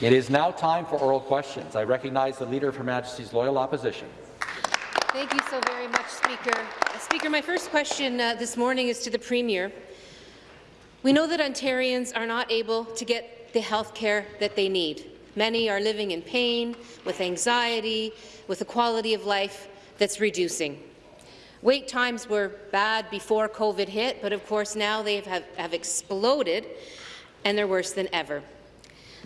It is now time for oral questions. I recognize the Leader of Her Majesty's Loyal Opposition. Thank you so very much, Speaker. Uh, Speaker, my first question uh, this morning is to the Premier. We know that Ontarians are not able to get the health care that they need. Many are living in pain, with anxiety, with a quality of life that's reducing. Wait times were bad before COVID hit, but of course now they have, have exploded, and they're worse than ever.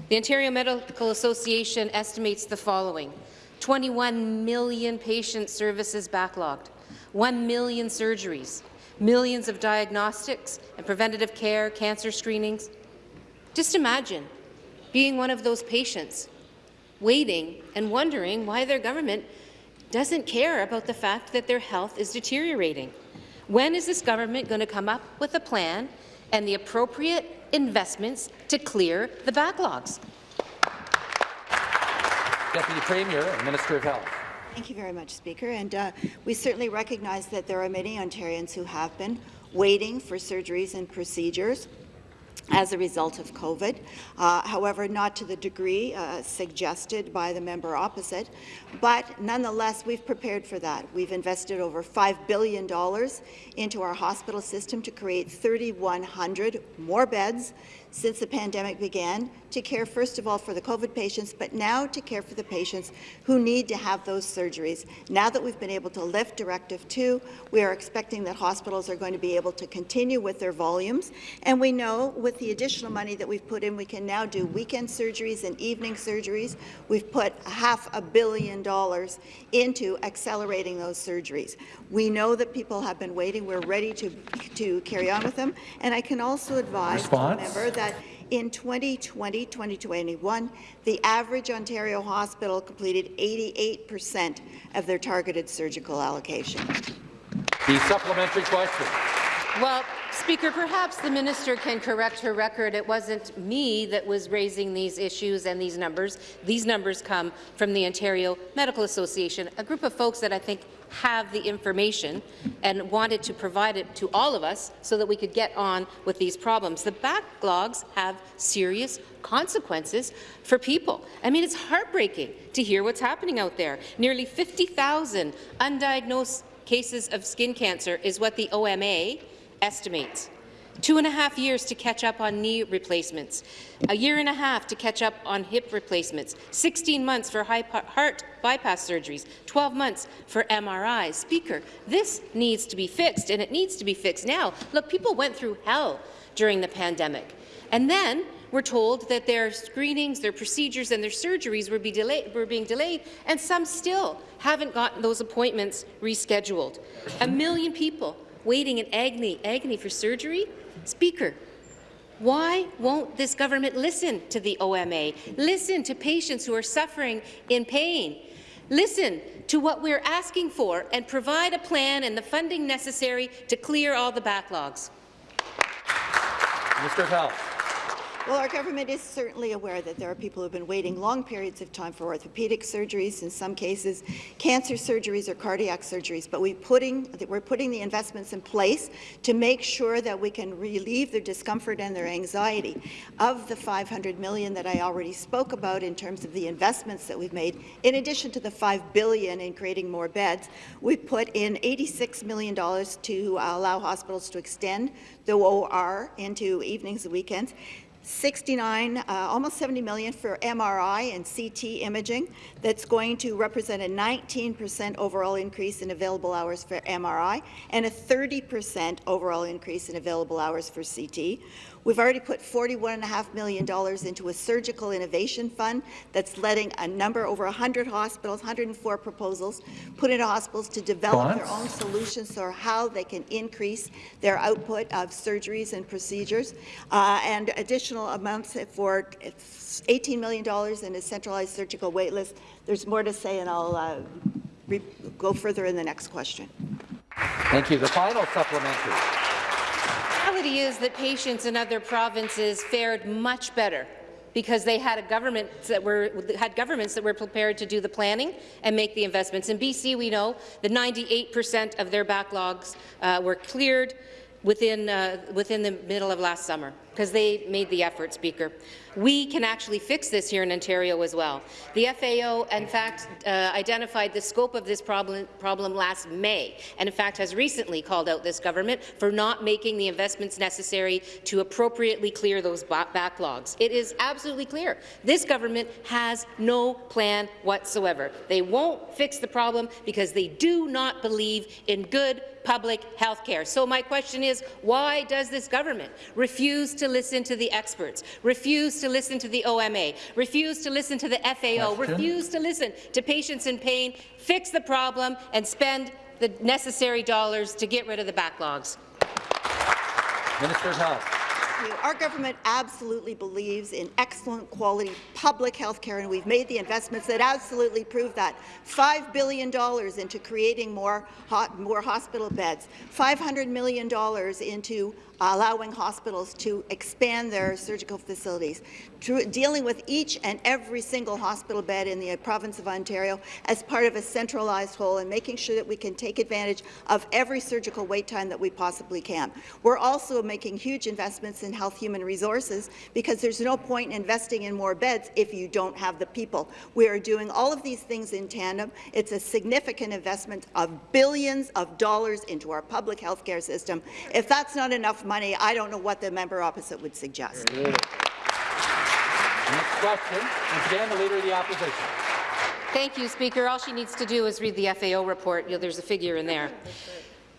The Ontario Medical Association estimates the following. 21 million patient services backlogged, 1 million surgeries, millions of diagnostics and preventative care, cancer screenings. Just imagine being one of those patients, waiting and wondering why their government doesn't care about the fact that their health is deteriorating. When is this government going to come up with a plan and the appropriate investments to clear the backlogs? Deputy Premier and Minister of Health. Thank you very much, Speaker. And uh, we certainly recognize that there are many Ontarians who have been waiting for surgeries and procedures as a result of COVID. Uh, however, not to the degree uh, suggested by the member opposite, but nonetheless, we've prepared for that. We've invested over $5 billion into our hospital system to create 3,100 more beds since the pandemic began to care, first of all, for the COVID patients, but now to care for the patients who need to have those surgeries. Now that we've been able to lift Directive 2, we are expecting that hospitals are going to be able to continue with their volumes, and we know with the additional money that we've put in, we can now do weekend surgeries and evening surgeries. We've put half a billion dollars into accelerating those surgeries. We know that people have been waiting. We're ready to, to carry on with them, and I can also advise, member, that that in 2020-2021, the average Ontario hospital completed 88 percent of their targeted surgical allocation. The supplementary question. Well, Speaker, perhaps the minister can correct her record. It wasn't me that was raising these issues and these numbers. These numbers come from the Ontario Medical Association, a group of folks that I think have the information and wanted to provide it to all of us so that we could get on with these problems. The backlogs have serious consequences for people. I mean, it's heartbreaking to hear what's happening out there. Nearly 50,000 undiagnosed cases of skin cancer is what the OMA estimates. Two and a half years to catch up on knee replacements, a year and a half to catch up on hip replacements, 16 months for heart bypass surgeries, 12 months for MRIs. Speaker, this needs to be fixed, and it needs to be fixed now. Look, people went through hell during the pandemic, and then we're told that their screenings, their procedures, and their surgeries were, be delayed, were being delayed, and some still haven't gotten those appointments rescheduled. A million people waiting in agony, agony for surgery? Speaker, why won't this government listen to the OMA, listen to patients who are suffering in pain, listen to what we're asking for, and provide a plan and the funding necessary to clear all the backlogs? Mr. Well, our government is certainly aware that there are people who have been waiting long periods of time for orthopedic surgeries, in some cases cancer surgeries or cardiac surgeries, but we putting, we're putting the investments in place to make sure that we can relieve their discomfort and their anxiety. Of the 500 million that I already spoke about in terms of the investments that we've made, in addition to the 5 billion in creating more beds, we put in $86 million to allow hospitals to extend the OR into evenings and weekends. 69, uh, almost 70 million for MRI and CT imaging. That's going to represent a 19% overall increase in available hours for MRI and a 30% overall increase in available hours for CT. We've already put $41.5 million into a surgical innovation fund that's letting a number, over 100 hospitals, 104 proposals, put into hospitals to develop their own solutions for how they can increase their output of surgeries and procedures, uh, and additional amounts for $18 million in a centralized surgical waitlist. There's more to say, and I'll uh, go further in the next question. Thank you. The final supplementary reality is that patients in other provinces fared much better because they had a government that were had governments that were prepared to do the planning and make the investments. In BC, we know that 98 percent of their backlogs uh, were cleared within uh, within the middle of last summer. Because they made the effort, Speaker. We can actually fix this here in Ontario as well. The FAO, in fact, uh, identified the scope of this problem, problem last May, and in fact has recently called out this government for not making the investments necessary to appropriately clear those backlogs. It is absolutely clear. This government has no plan whatsoever. They won't fix the problem because they do not believe in good public health care. So my question is, why does this government refuse to listen to the experts, refuse to listen to the OMA, refuse to listen to the FAO, Question. refuse to listen to patients in pain, fix the problem, and spend the necessary dollars to get rid of the backlogs? Minister of Health. Our government absolutely believes in excellent quality public health care, and we've made the investments that absolutely prove that. $5 billion into creating more, hot, more hospital beds, $500 million into Uh, allowing hospitals to expand their surgical facilities, dealing with each and every single hospital bed in the uh, province of Ontario as part of a centralized whole and making sure that we can take advantage of every surgical wait time that we possibly can. We're also making huge investments in health human resources because there's no point in investing in more beds if you don't have the people. We are doing all of these things in tandem. It's a significant investment of billions of dollars into our public health care system. If that's not enough money, I don't know what the member opposite would suggest. Next question, once again, the Leader of the Opposition. Thank you, Speaker. All she needs to do is read the FAO report. You know, there's a figure in there.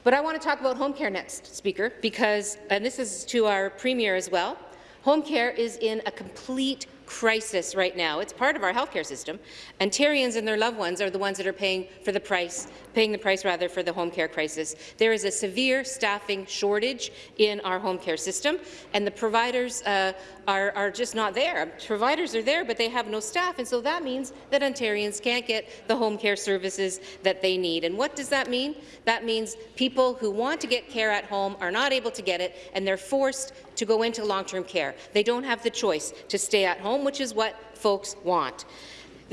But I want to talk about home care next, Speaker, because, and this is to our Premier as well, home care is in a complete crisis right now. It's part of our healthcare system. Ontarians and their loved ones are the ones that are paying for the price, paying the price rather for the home care crisis. There is a severe staffing shortage in our home care system, and the providers uh, are, are just not there. Providers are there, but they have no staff, and so that means that Ontarians can't get the home care services that they need. And what does that mean? That means people who want to get care at home are not able to get it, and they're forced to go into long-term care. They don't have the choice to stay at home, which is what folks want.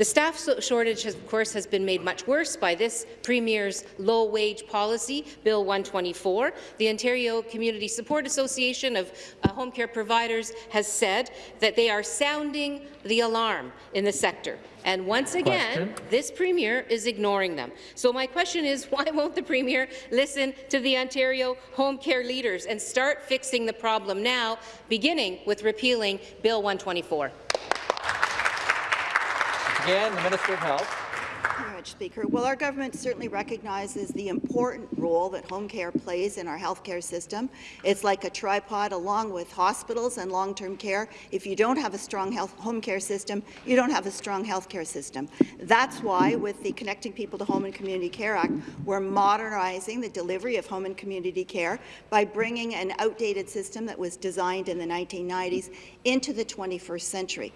The staff shortage, of course, has been made much worse by this Premier's low-wage policy, Bill 124. The Ontario Community Support Association of uh, Home Care Providers has said that they are sounding the alarm in the sector. And once again, question. this Premier is ignoring them. So my question is, why won't the Premier listen to the Ontario home care leaders and start fixing the problem now, beginning with repealing Bill 124? Again, the Minister of Health much, Speaker. Well, our government certainly recognizes the important role that home care plays in our healthcare system. It's like a tripod along with hospitals and long-term care. If you don't have a strong health home care system, you don't have a strong healthcare system. That's why, with the Connecting People to Home and Community Care Act, we're modernizing the delivery of home and community care by bringing an outdated system that was designed in the 1990s into the 21st century.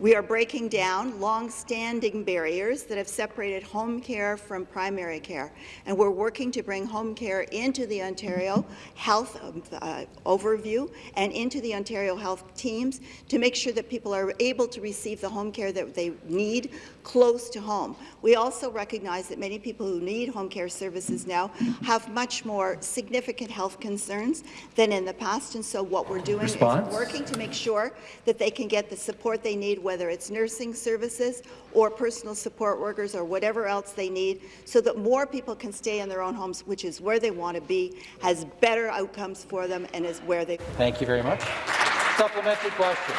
We are breaking down long-standing barriers that have separated home care from primary care, and we're working to bring home care into the Ontario Health um, uh, Overview and into the Ontario Health teams to make sure that people are able to receive the home care that they need close to home. We also recognize that many people who need home care services now have much more significant health concerns than in the past, and so what we're doing Response? is working to make sure that they can get the support they need, whether it's nursing services or personal support workers or whatever else they need, so that more people can stay in their own homes, which is where they want to be, has better outcomes for them, and is where they... Thank you very much. Supplementary question.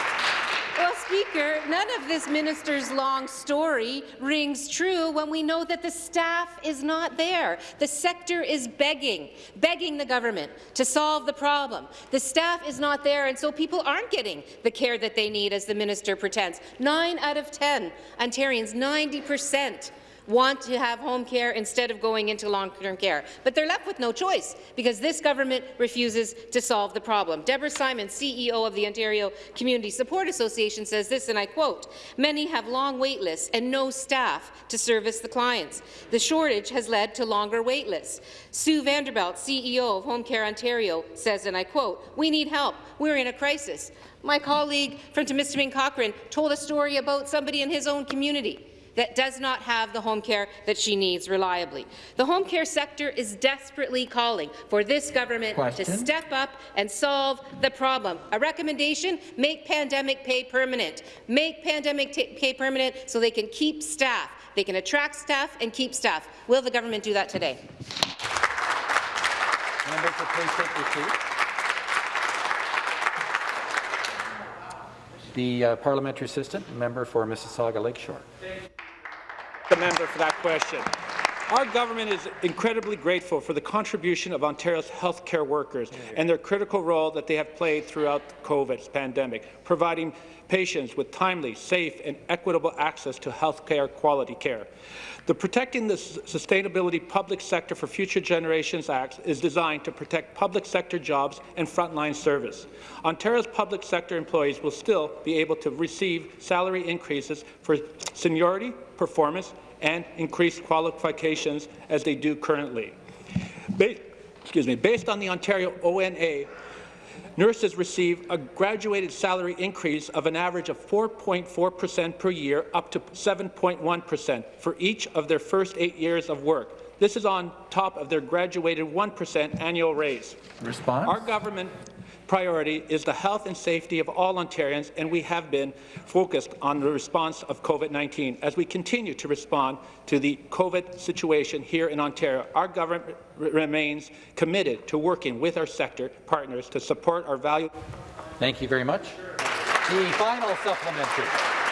Well, Speaker, none of this minister's long story rings true when we know that the staff is not there. The sector is begging, begging the government to solve the problem. The staff is not there, and so people aren't getting the care that they need, as the minister pretends. Nine out of 10 Ontarians, 90 percent, want to have home care instead of going into long-term care. But they're left with no choice because this government refuses to solve the problem. Deborah Simon, CEO of the Ontario Community Support Association, says this, and I quote, many have long wait lists and no staff to service the clients. The shortage has led to longer wait lists. Sue VanderBent, CEO of Home Care Ontario, says, and I quote, we need help. We're in a crisis. My colleague from Timiskaming Cochrane told a story about somebody in his own community that does not have the home care that she needs reliably. The home care sector is desperately calling for this government Question. to step up and solve the problem. A recommendation, make pandemic pay permanent. Make pandemic pay permanent so they can keep staff. They can attract staff and keep staff. Will the government do that today? Members please take your seats. The uh, parliamentary assistant, member for Mississauga Lakeshore. The member for that question. Our government is incredibly grateful for the contribution of Ontario's healthcare workers and their critical role that they have played throughout the COVID pandemic, providing patients with timely, safe, and equitable access to healthcare quality care. The Protecting the Sustainability Public Sector for Future Generations Act is designed to protect public sector jobs and frontline service. Ontario's public sector employees will still be able to receive salary increases for seniority, performance, and increased qualifications as they do currently. Ba- excuse me, based on the Ontario ONA, nurses receive a graduated salary increase of an average of 4.4% per year up to 7.1% for each of their first eight years of work. This is on top of their graduated 1% annual raise. Response? Our government priority is the health and safety of all Ontarians, and we have been focused on the response of COVID-19. As we continue to respond to the COVID situation here in Ontario, our government remains committed to working with our sector partners to support our value. Thank you very much. The final supplementary.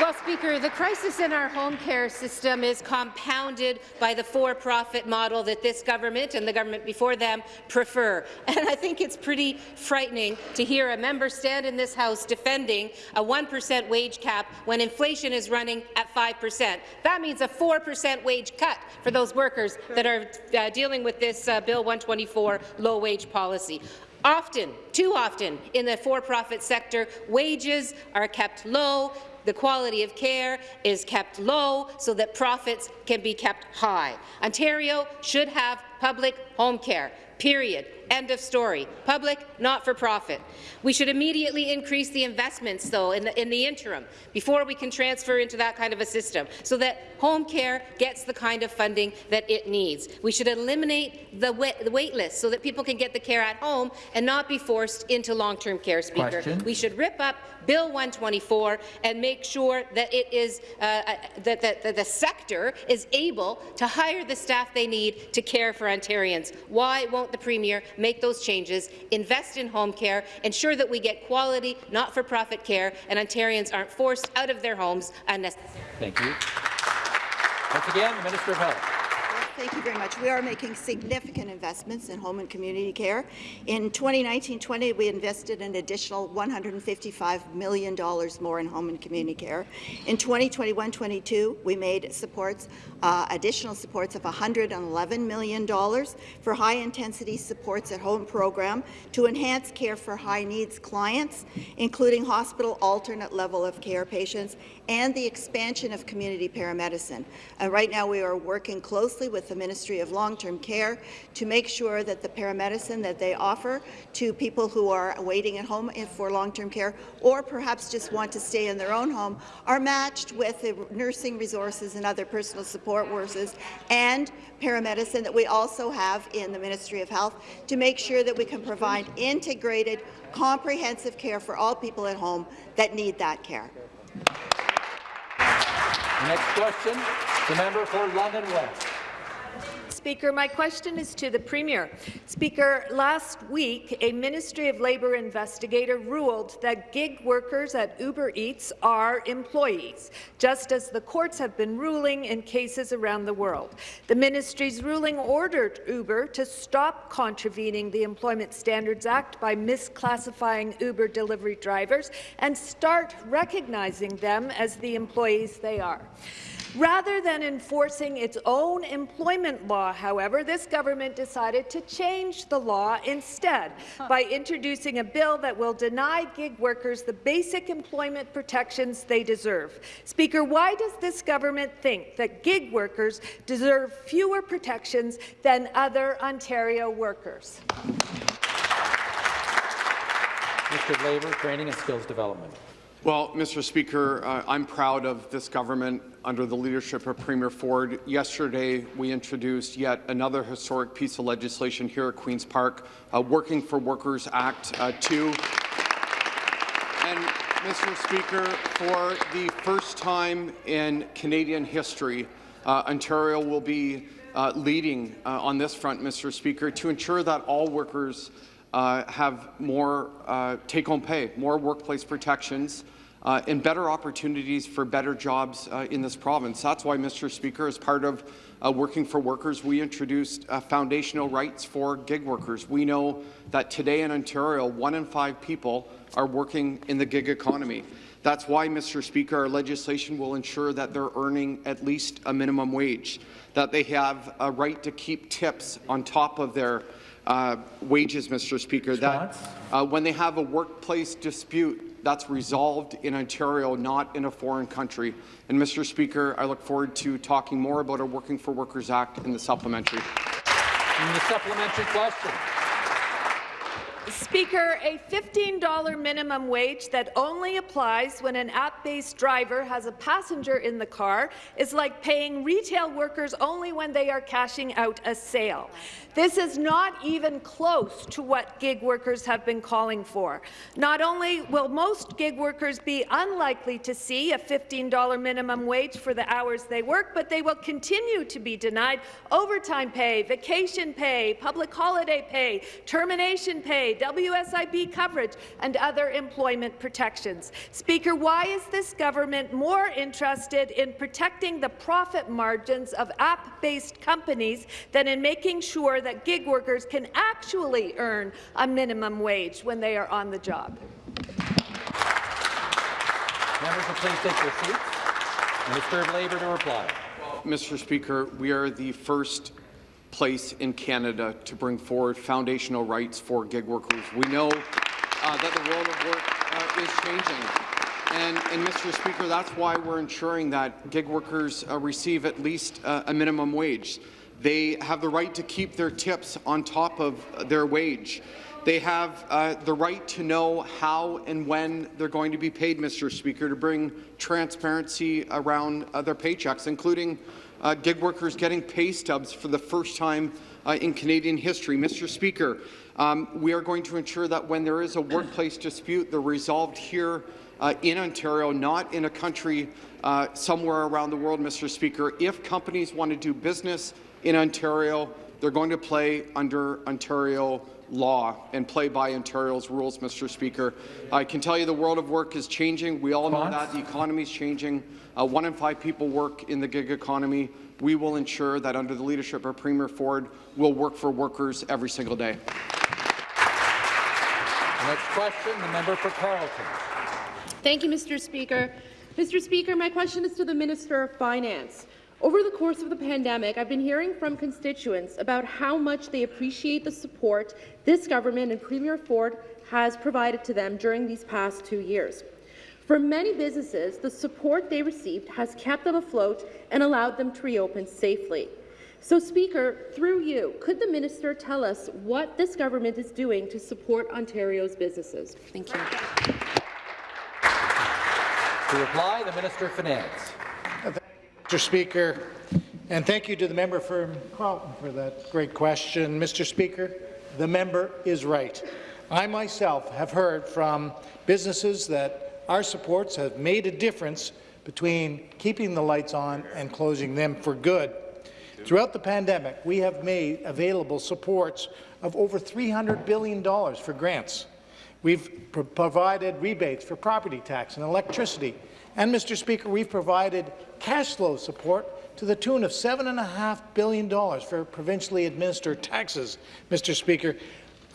Well, Speaker, the crisis in our home care system is compounded by the for-profit model that this government and the government before them prefer. And I think it's pretty frightening to hear a member stand in this House defending a 1% wage cap when inflation is running at 5%. That means a 4% wage cut for those workers that are uh, dealing with this uh, Bill 124 low-wage policy. Often, too often, in the for-profit sector, wages are kept low, the quality of care is kept low so that profits can be kept high. Ontario should have public home care, period. End of story. Public, not for profit. We should immediately increase the investments, though, in the, in the interim, before we can transfer into that kind of a system, so that home care gets the kind of funding that it needs. We should eliminate the, wait, the wait list so that people can get the care at home and not be forced into long-term care, Speaker. Question. We should rip up Bill 124 and make sure that it is uh, uh, that, that, that the sector is able to hire the staff they need to care for Ontarians. Why won't the Premier make those changes, invest in home care, ensure that we get quality, not-for-profit care, and Ontarians aren't forced out of their homes unnecessarily? Thank you. Once again, Minister of Health. Thank you very much. We are making significant investments in home and community care. In 2019-20, we invested an additional $155 million more in home and community care. In 2021-22, we made supports, uh, additional supports of $111 million for high-intensity supports at home program to enhance care for high-needs clients, including hospital alternate level of care patients and the expansion of community paramedicine. And right now, we are working closely with the Ministry of Long-Term Care to make sure that the paramedicine that they offer to people who are waiting at home for long-term care or perhaps just want to stay in their own home are matched with the nursing resources and other personal support workers and paramedicine that we also have in the Ministry of Health to make sure that we can provide integrated, comprehensive care for all people at home that need that care. Next question, the member for London West. Speaker, my question is to the Premier. Speaker, last week, a Ministry of Labour investigator ruled that gig workers at Uber Eats are employees, just as the courts have been ruling in cases around the world. The ministry's ruling ordered Uber to stop contravening the Employment Standards Act by misclassifying Uber delivery drivers and start recognizing them as the employees they are. Rather than enforcing its own employment law, however, this government decided to change the law instead by introducing a bill that will deny gig workers the basic employment protections they deserve. Speaker, why does this government think that gig workers deserve fewer protections than other Ontario workers? Minister of Labour, Training and Skills Development. Well, Mr. Speaker, uh, I'm proud of this government under the leadership of Premier Ford. Yesterday, we introduced yet another historic piece of legislation here at Queen's Park, uh, Working for Workers Act uh, 2. And, Mr. Speaker, for the first time in Canadian history, uh, Ontario will be uh, leading uh, on this front, Mr. Speaker, to ensure that all workers uh, have more uh, take-home pay, more workplace protections, uh, and better opportunities for better jobs uh, in this province. That's why, Mr. Speaker, as part of uh, Working for Workers, we introduced uh, foundational rights for gig workers. We know that today in Ontario, one in five people are working in the gig economy. That's why, Mr. Speaker, our legislation will ensure that they're earning at least a minimum wage, that they have a right to keep tips on top of their uh, wages, Mr. Speaker, that uh, when they have a workplace dispute, that's resolved in Ontario, not in a foreign country. And, Mr. Speaker, I look forward to talking more about our Working for Workers Act in the supplementary. And the supplementary question. Speaker, a $15 minimum wage that only applies when an app-based driver has a passenger in the car is like paying retail workers only when they are cashing out a sale. This is not even close to what gig workers have been calling for. Not only will most gig workers be unlikely to see a $15 minimum wage for the hours they work, but they will continue to be denied overtime pay, vacation pay, public holiday pay, termination pay, WSIB coverage, and other employment protections. Speaker, why is this government more interested in protecting the profit margins of app-based companies than in making sure that gig workers can actually earn a minimum wage when they are on the job? Members will please take their seats. Minister of Labour to reply. Mr. Speaker, we are the first place in Canada to bring forward foundational rights for gig workers. We know uh, that the world of work uh, is changing. And, and, Mr. Speaker, that's why we're ensuring that gig workers uh, receive at least uh, a minimum wage. They have the right to keep their tips on top of their wage. They have uh, the right to know how and when they're going to be paid, Mr. Speaker, to bring transparency around uh, their paychecks, including uh, gig workers getting pay stubs for the first time uh, in Canadian history. Mr. Speaker, um, we are going to ensure that when there is a workplace dispute, they're resolved here uh, in Ontario, not in a country uh, somewhere around the world, Mr. Speaker. If companies want to do business in Ontario, they're going to play under Ontario law and play by Ontario's rules, Mr. Speaker. I can tell you the world of work is changing. We all know that. The economy is changing. Uh, one in five people work in the gig economy. We will ensure that under the leadership of Premier Ford, we'll work for workers every single day. The next question, the member for Carleton. Thank you, Mr. Speaker. Mr. Speaker, my question is to the Minister of Finance. Over the course of the pandemic, I've been hearing from constituents about how much they appreciate the support this government and Premier Ford has provided to them during these past two years. For many businesses, the support they received has kept them afloat and allowed them to reopen safely. So, Speaker, through you, could the minister tell us what this government is doing to support Ontario's businesses? Thank you. To reply, the Minister of Finance. Mr. Speaker, and thank you to the member for Carleton for that great question. Mr. Speaker, the member is right. I myself have heard from businesses that our supports have made a difference between keeping the lights on and closing them for good. Throughout the pandemic, we have made available supports of over $300 billion for grants. We've pro provided rebates for property tax and electricity. And, Mr. Speaker, we've provided cash flow support to the tune of $7.5 billion for provincially administered taxes. Mr. Speaker,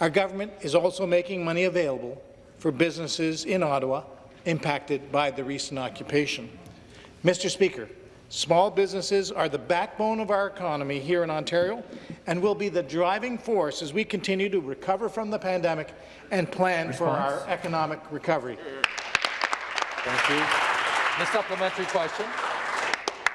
our government is also making money available for businesses in Ottawa impacted by the recent occupation. Mr. Speaker, Small businesses are the backbone of our economy here in Ontario and will be the driving force as we continue to recover from the pandemic and plan Response. for our economic recovery. Thank you. The supplementary question.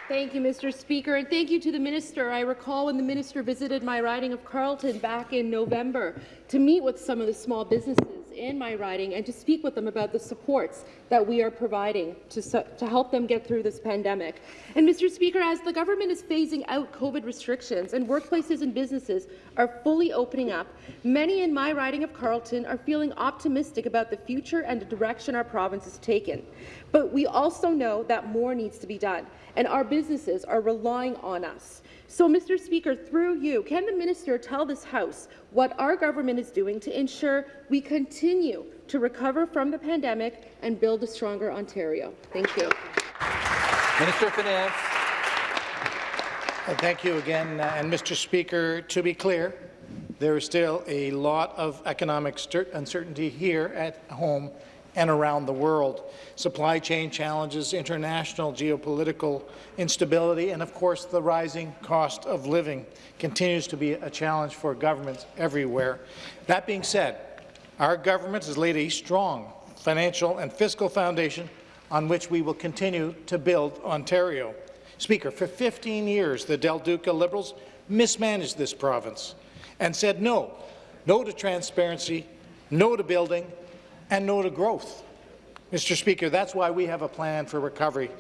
Thank you, Mr. Speaker, and thank you to the minister. I recall when the minister visited my riding of Carleton back in November to meet with some of the small businesses in my riding and to speak with them about the supports that we are providing to, to help them get through this pandemic. And Mr. Speaker, as the government is phasing out COVID restrictions and workplaces and businesses are fully opening up, many in my riding of Carleton are feeling optimistic about the future and the direction our province has taken. But we also know that more needs to be done, and our businesses are relying on us. So, Mr. Speaker, through you, can the minister tell this House what our government is doing to ensure we continue to recover from the pandemic and build a stronger Ontario? Thank you. Minister of Finance. Uh, Thank you again. uh, And Mr. Speaker, to be clear, there is still a lot of economic uncertainty here at home and around the world. Supply chain challenges, international geopolitical instability, and of course the rising cost of living continues to be a challenge for governments everywhere. That being said, our government has laid a strong financial and fiscal foundation on which we will continue to build Ontario. Speaker, for 15 years, the Del Duca Liberals mismanaged this province and said no, no to transparency, no to building, and no to growth. Mr. Speaker, that's why we have a plan for recovery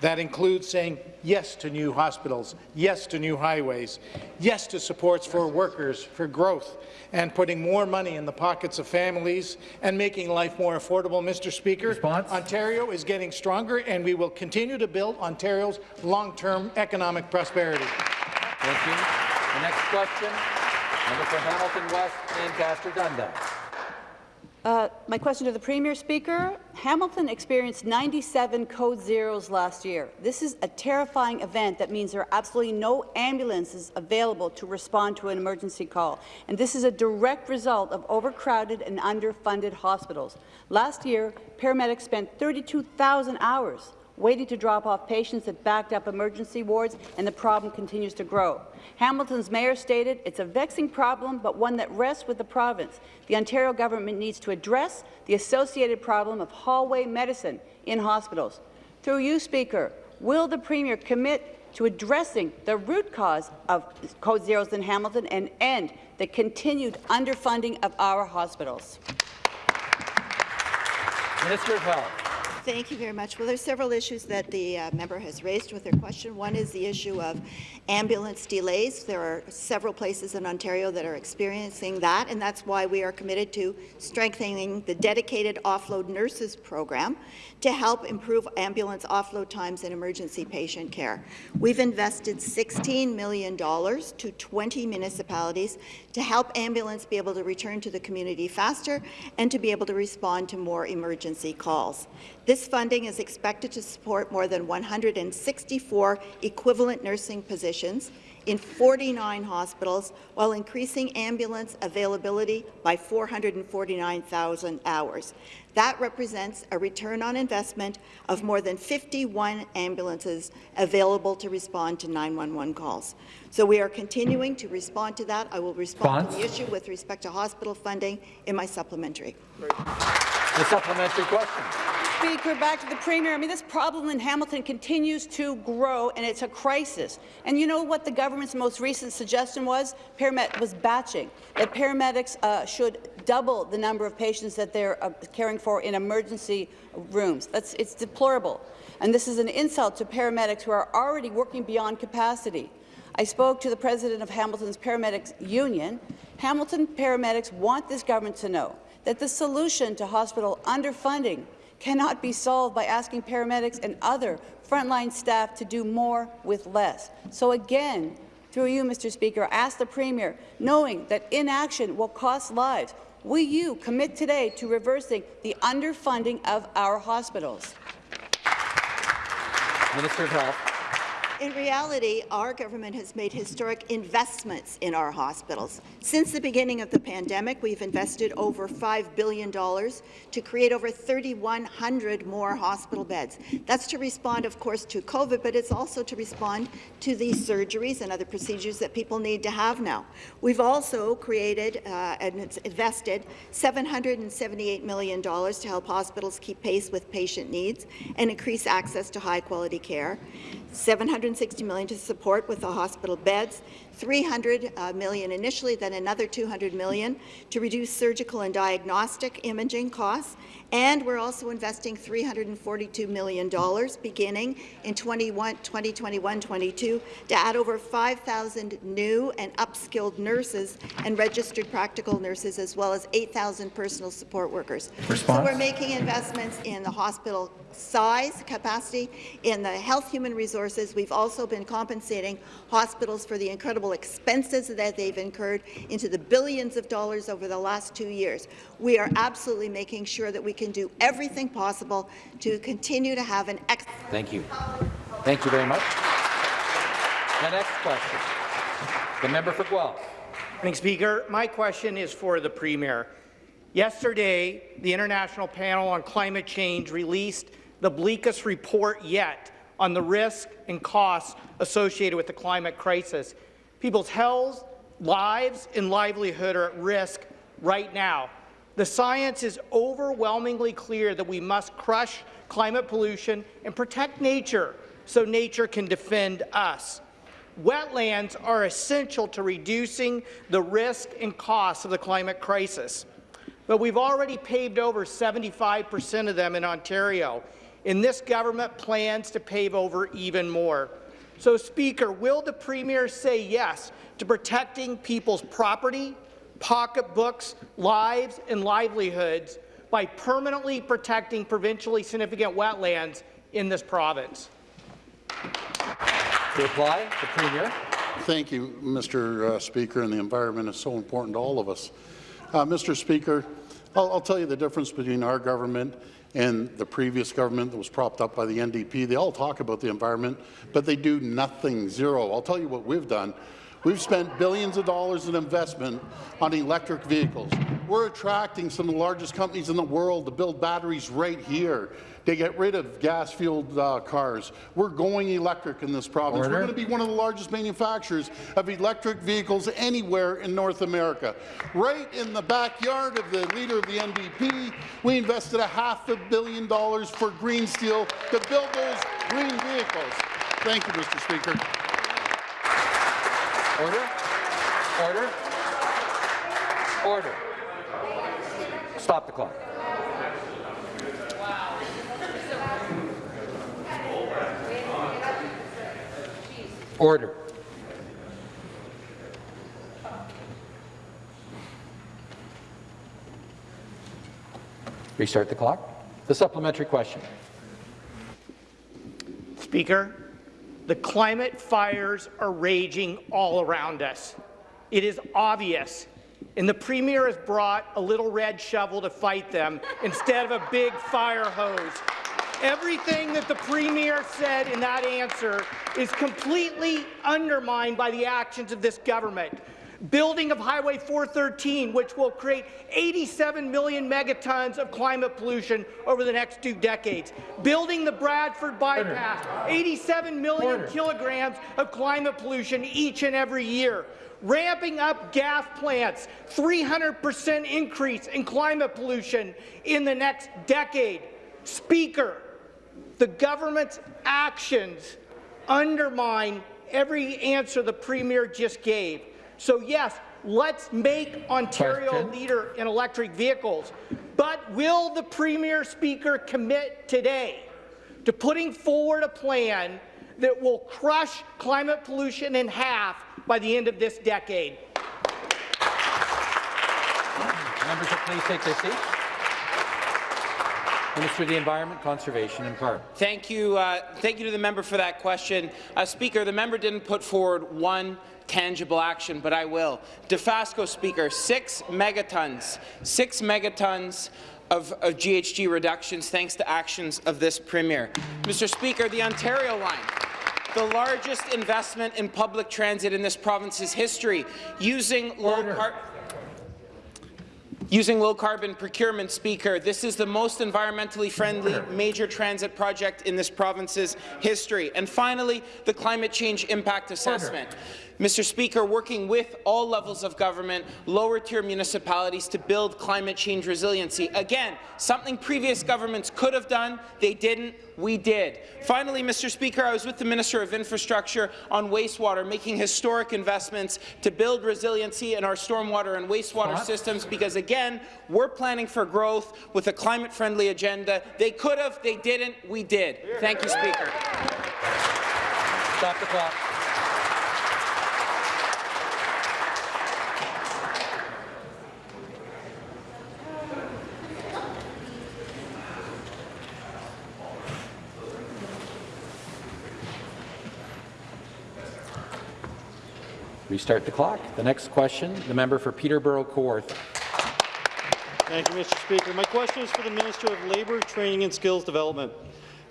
that includes saying yes to new hospitals, yes to new highways, yes to supports for workers, for growth, and putting more money in the pockets of families and making life more affordable. Mr. Speaker, Response? Ontario is getting stronger, and we will continue to build Ontario's long-term economic prosperity. Thank you. The next question, member for Hamilton West, Ancaster Dundas. Uh, my question to the Premier, Speaker. Hamilton experienced 97 code zeros last year. This is a terrifying event that means there are absolutely no ambulances available to respond to an emergency call. And this is a direct result of overcrowded and underfunded hospitals. Last year, paramedics spent 32,000 hours waiting to drop off patients that backed up emergency wards, and the problem continues to grow. Hamilton's mayor stated it's a vexing problem, but one that rests with the province. The Ontario government needs to address the associated problem of hallway medicine in hospitals. Through you, Speaker, will the Premier commit to addressing the root cause of code zeros in Hamilton and end the continued underfunding of our hospitals? Minister of Health. Thank you very much. Well, there's several issues that the uh, member has raised with her question. One is the issue of ambulance delays. There are several places in Ontario that are experiencing that, and that's why we are committed to strengthening the dedicated offload nurses program to help improve ambulance offload times in emergency patient care. We've invested $16 million to 20 municipalities to help ambulance be able to return to the community faster and to be able to respond to more emergency calls. This funding is expected to support more than 164 equivalent nursing positions in 49 hospitals while increasing ambulance availability by 449,000 hours. That represents a return on investment of more than 51 ambulances available to respond to 911 calls. So we are continuing to respond to that. I will respond to the issue with respect to hospital funding in my supplementary. The supplementary question. Speaker, back to the Premier. I mean, this problem in Hamilton continues to grow, and it's a crisis. And you know what the government's most recent suggestion was? Paramed was batching, that paramedics uh, should double the number of patients that they're uh, caring for in emergency rooms. That's, it's deplorable. And this is an insult to paramedics who are already working beyond capacity. I spoke to the president of Hamilton's Paramedics Union. Hamilton paramedics want this government to know that the solution to hospital underfunding cannot be solved by asking paramedics and other frontline staff to do more with less. So again, through you, Mr. Speaker, I ask the Premier, knowing that inaction will cost lives, will you commit today to reversing the underfunding of our hospitals? Minister of Health. In reality, our government has made historic investments in our hospitals. Since the beginning of the pandemic, we've invested over $5 billion to create over 3,100 more hospital beds. That's to respond, of course, to COVID, but it's also to respond to these surgeries and other procedures that people need to have now. We've also created uh, and invested $778 million to help hospitals keep pace with patient needs and increase access to high-quality care. 760 million to support with the hospital beds, 300 uh, million initially, then another 200 million to reduce surgical and diagnostic imaging costs. And we're also investing $342 million beginning in 2021-22 to add over 5,000 new and upskilled nurses and registered practical nurses, as well as 8,000 personal support workers. Response? So we're making investments in the hospital size, capacity, in the health human resources. We've also been compensating hospitals for the incredible expenses that they've incurred into the billions of dollars over the last two years. We are absolutely making sure that we can do everything possible to continue to have an excellent Thank you. Thank you very much. The next question. The member for Guelph. Morning, Speaker. My question is for the Premier. Yesterday, the International Panel on Climate Change released the bleakest report yet on the risk and costs associated with the climate crisis. People's health, lives, and livelihood are at risk right now. The science is overwhelmingly clear that we must crush climate pollution and protect nature so nature can defend us. Wetlands are essential to reducing the risk and cost of the climate crisis. But we've already paved over 75 percent of them in Ontario, and this government plans to pave over even more. So, Speaker, will the Premier say yes to protecting people's property, pocketbooks, lives and livelihoods by permanently protecting provincially significant wetlands in this province? To reply, the Premier. Thank you, Mr. Uh, Speaker, and the environment is so important to all of us. Uh, Mr. Speaker, I'll, I'll, tell you the difference between our government and the previous government that was propped up by the NDP. They all talk about the environment, but they do nothing, zero. I'll tell you what we've done. We've spent billions of dollars in investment on electric vehicles. We're attracting some of the largest companies in the world to build batteries right here to get rid of gas-fueled uh, cars. We're going electric in this province. Order. We're going to be one of the largest manufacturers of electric vehicles anywhere in North America. Right in the backyard of the leader of the NDP, we invested a half a billion dollars for green steel to build those green vehicles. Thank you, Mr. Speaker. Order. Order. Order. Stop the clock. Order. Restart the clock. The supplementary question. Speaker, the climate fires are raging all around us. It is obvious, and the Premier has brought a little red shovel to fight them instead of a big fire hose. Everything that the Premier said in that answer is completely undermined by the actions of this government. Building of Highway 413, which will create 87 million megatons of climate pollution over the next two decades. Building the Bradford bypass, 87 million Order. kilograms of climate pollution each and every year. Ramping up gas plants, 300% increase in climate pollution in the next decade. Speaker, the government's actions undermine every answer the Premier just gave. So yes, let's make Ontario a Question. leader in electric vehicles. But will the Premier Speaker commit today to putting forward a plan that will crush climate pollution in half by the end of this decade? Members please take their seats. Minister of the Environment, Conservation and Park. Thank you. Uh, thank you to the member for that question. Uh, Speaker, the member didn't put forward one tangible action, but I will. Dofasco, Speaker, six megatons, six megatons of, of GHG reductions thanks to actions of this Premier. Mr. Speaker, the Ontario line, the largest investment in public transit in this province's history, using low car Using low-carbon procurement, Speaker, this is the most environmentally friendly major transit project in this province's history. And finally, the climate change impact assessment. Mr. Speaker, working with all levels of government, lower-tier municipalities to build climate change resiliency. Again, something previous governments could have done, they didn't, we did. Finally, Mr. Speaker, I was with the Minister of Infrastructure on wastewater, making historic investments to build resiliency in our stormwater and wastewater Spot. systems because, again, we're planning for growth with a climate-friendly agenda. They could have, they didn't, we did. Thank you, Speaker. Stop the clock. Restart the clock. The next question, the member for Peterborough Kawartha. Thank you, Mr. Speaker. My question is for the Minister of Labour, Training and Skills Development.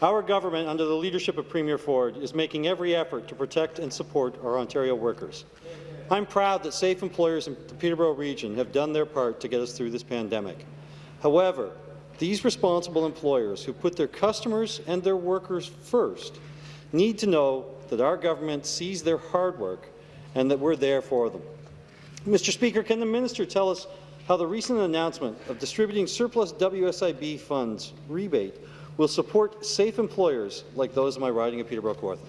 Our government, under the leadership of Premier Ford, is making every effort to protect and support our Ontario workers. I'm proud that safe employers in the Peterborough region have done their part to get us through this pandemic. However, these responsible employers who put their customers and their workers first need to know that our government sees their hard work and that we're there for them. Mr. Speaker, can the minister tell us how the recent announcement of distributing surplus WSIB funds rebate will support safe employers like those in my riding of Peterborough Kawartha?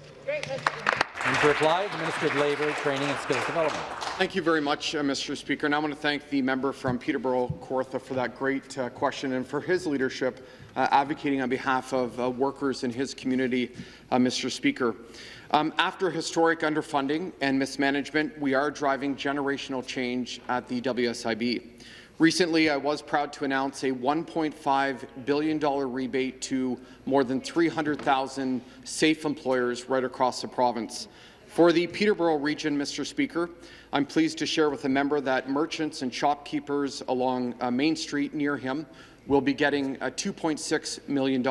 And to reply, the Minister of Labour, Training and Skills Development. Thank you very much, uh, Mr. Speaker. And I want to thank the member from Peterborough Kawartha for that great uh, question and for his leadership uh, advocating on behalf of uh, workers in his community, uh, Mr. Speaker. Um, after historic underfunding and mismanagement, we are driving generational change at the WSIB. Recently, I was proud to announce a $1.5 billion rebate to more than 300,000 safe employers right across the province. For the Peterborough region, Mr. Speaker, I'm pleased to share with the member that merchants and shopkeepers along uh, Main Street near him will be getting uh, $2.6 million.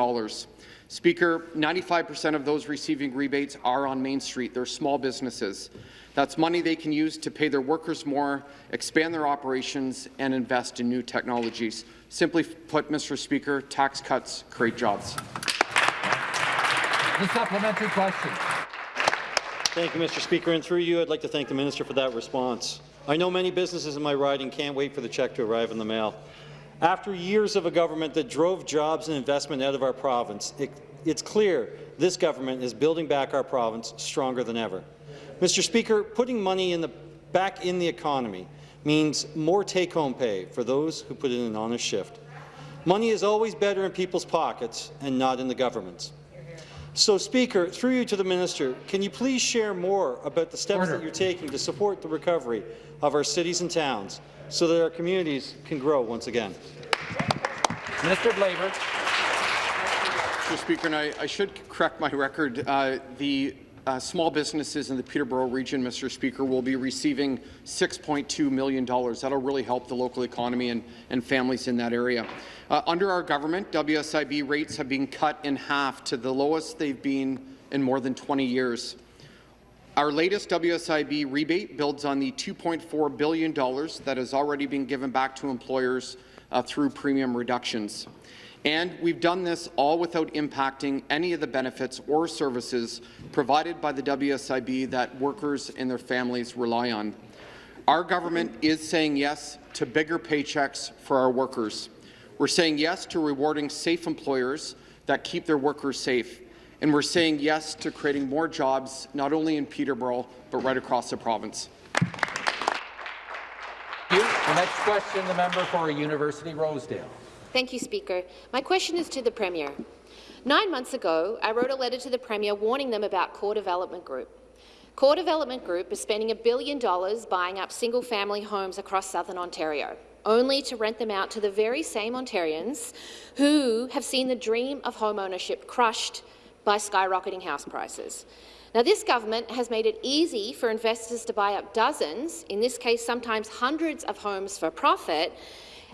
Speaker, 95% of those receiving rebates are on Main Street. They're small businesses. That's money they can use to pay their workers more, expand their operations, and invest in new technologies. Simply put, Mr. Speaker, tax cuts create jobs. The supplementary question. Thank you, Mr. Speaker. And through you, I'd like to thank the minister for that response. I know many businesses in my riding can't wait for the check to arrive in the mail. After years of a government that drove jobs and investment out of our province, it, it's clear this government is building back our province stronger than ever. Mr. Speaker, putting money in the, back in the economy means more take-home pay for those who put in an honest shift. Money is always better in people's pockets and not in the government's. So, Speaker, through you to the minister, can you please share more about the steps Order. that you're taking to support the recovery of our cities and towns so that our communities can grow once again? Minister of Labour. Mr. Speaker, and I, I should correct my record. Uh, the uh, small businesses in the Peterborough region, Mr. Speaker, will be receiving $6.2 million. That'll really help the local economy and, and families in that area. Uh, under our government, WSIB rates have been cut in half to the lowest they've been in more than 20 years. Our latest WSIB rebate builds on the $2.4 billion that has already been given back to employers uh, through premium reductions. And we've done this all without impacting any of the benefits or services provided by the WSIB that workers and their families rely on. Our government is saying yes to bigger paychecks for our workers. We're saying yes to rewarding safe employers that keep their workers safe. And we're saying yes to creating more jobs, not only in Peterborough, but right across the province. You. The next question, the member for University Rosedale. Thank you, Speaker. My question is to the Premier. Nine months ago, I wrote a letter to the Premier warning them about Core Development Group. Core Development Group is spending a billion dollars buying up single-family homes across southern Ontario, only to rent them out to the very same Ontarians who have seen the dream of home ownership crushed by skyrocketing house prices. Now, this government has made it easy for investors to buy up dozens, in this case sometimes hundreds of homes for profit,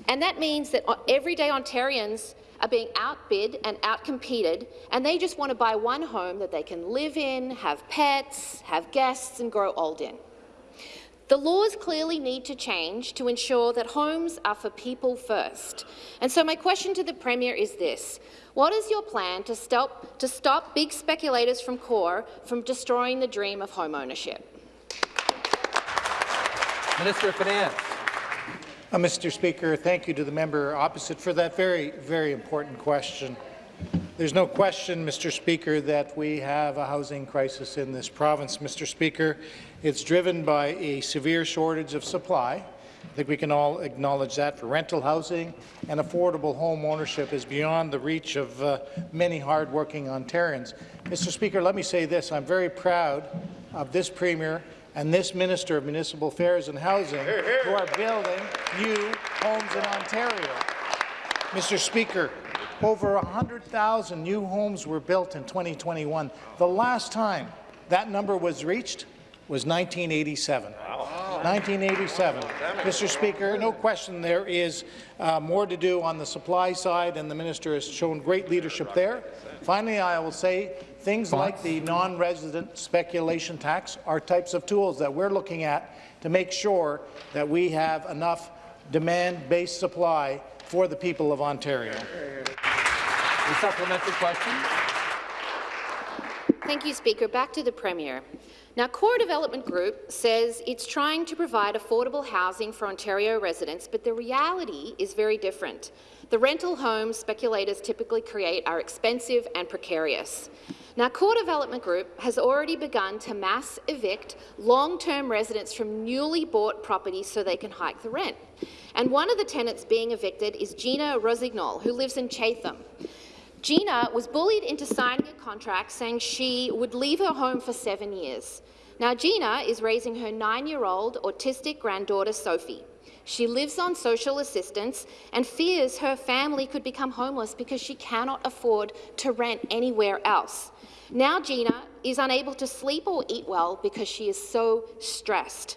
and that means that everyday Ontarians are being outbid and outcompeted, and they just want to buy one home that they can live in, have pets, have guests, and grow old in. The laws clearly need to change to ensure that homes are for people first. And so my question to the Premier is this. What is your plan to stop, to stop big speculators from CORE from destroying the dream of home ownership? Minister of Finance. Uh, Mr. Speaker, thank you to the member opposite for that very, very important question. There's no question, Mr. Speaker, that we have a housing crisis in this province, Mr. Speaker. It's driven by a severe shortage of supply. I think we can all acknowledge that for rental housing and affordable home ownership is beyond the reach of uh, many hardworking Ontarians. Mr. Speaker, let me say this. I'm very proud of this Premier and this Minister of Municipal Affairs and Housing who are building new homes in Ontario. Mr. Speaker, over 100,000 new homes were built in 2021. The last time that number was reached was 1987. 1987. Mr. Speaker, no question there is uh, more to do on the supply side, and the minister has shown great leadership there. Finally, I will say things like the non-resident speculation tax are types of tools that we're looking at to make sure that we have enough demand-based supply for the people of Ontario. A supplementary question. Thank you, Speaker. Back to the Premier. Now, Core Development Group says it's trying to provide affordable housing for Ontario residents, but the reality is very different. The rental homes speculators typically create are expensive and precarious. Now, Core Development Group has already begun to mass evict long-term residents from newly bought properties so they can hike the rent. And one of the tenants being evicted is Gina Rosignol, who lives in Chatham. Gina was bullied into signing a contract saying she would leave her home for seven years. Now, Gina is raising her nine-year-old autistic granddaughter, Sophie. She lives on social assistance and fears her family could become homeless because she cannot afford to rent anywhere else. Now Gina is unable to sleep or eat well because she is so stressed.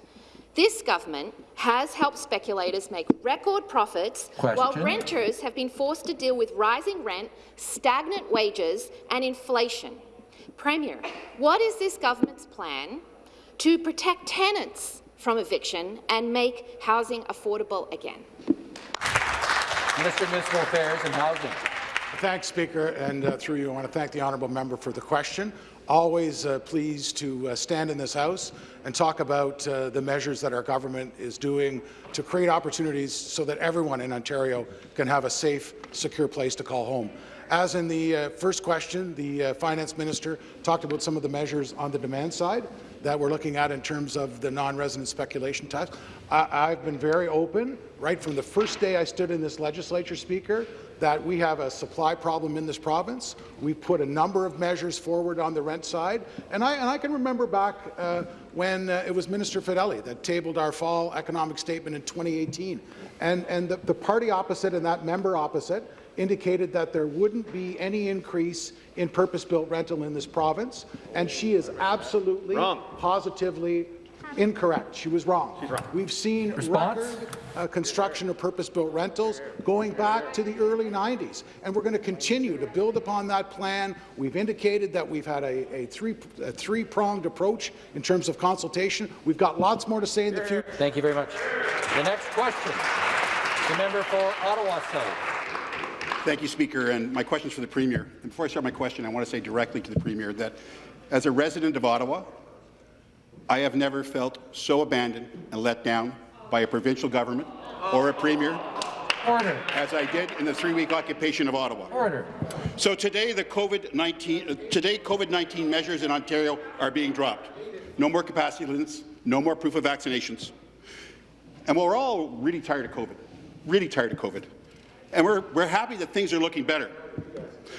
This government has helped speculators make record profits Question. while renters have been forced to deal with rising rent, stagnant wages and inflation. Premier, what is this government's plan to protect tenants from eviction and make housing affordable again? Minister of Municipal Affairs and Housing. Thanks, Speaker, and uh, through you, I want to thank the honourable member for the question. Always uh, pleased to uh, stand in this House and talk about uh, the measures that our government is doing to create opportunities so that everyone in Ontario can have a safe, secure place to call home. As in the uh, first question, the uh, finance minister talked about some of the measures on the demand side that we're looking at in terms of the non-resident speculation tax. I I've been very open right from the first day I stood in this legislature, Speaker, that we have a supply problem in this province. We've put a number of measures forward on the rent side, and I, and I can remember back uh, when uh, it was Minister Fedeli that tabled our fall economic statement in 2018, and, and the, the party opposite and that member opposite indicated that there wouldn't be any increase in purpose-built rental in this province, and she is absolutely, Wrong. positively incorrect. She was wrong. wrong. We've seen Response? record uh, construction of purpose-built rentals going back to the early 90s, and we're going to continue to build upon that plan. We've indicated that we've had a, a three a three-pronged approach in terms of consultation. We've got lots more to say in the future. Thank you very much. The next question. The member for Ottawa South. Thank you, Speaker. And my question is for the Premier. And before I start my question, I want to say directly to the Premier that as a resident of Ottawa, I have never felt so abandoned and let down by a provincial government or a Premier Order. as I did in the three-week occupation of Ottawa. Order. So today, the COVID-19 uh, today COVID-19 measures in Ontario are being dropped. No more capacity limits, no more proof of vaccinations. And we're all really tired of COVID, really tired of COVID. And we're, we're happy that things are looking better.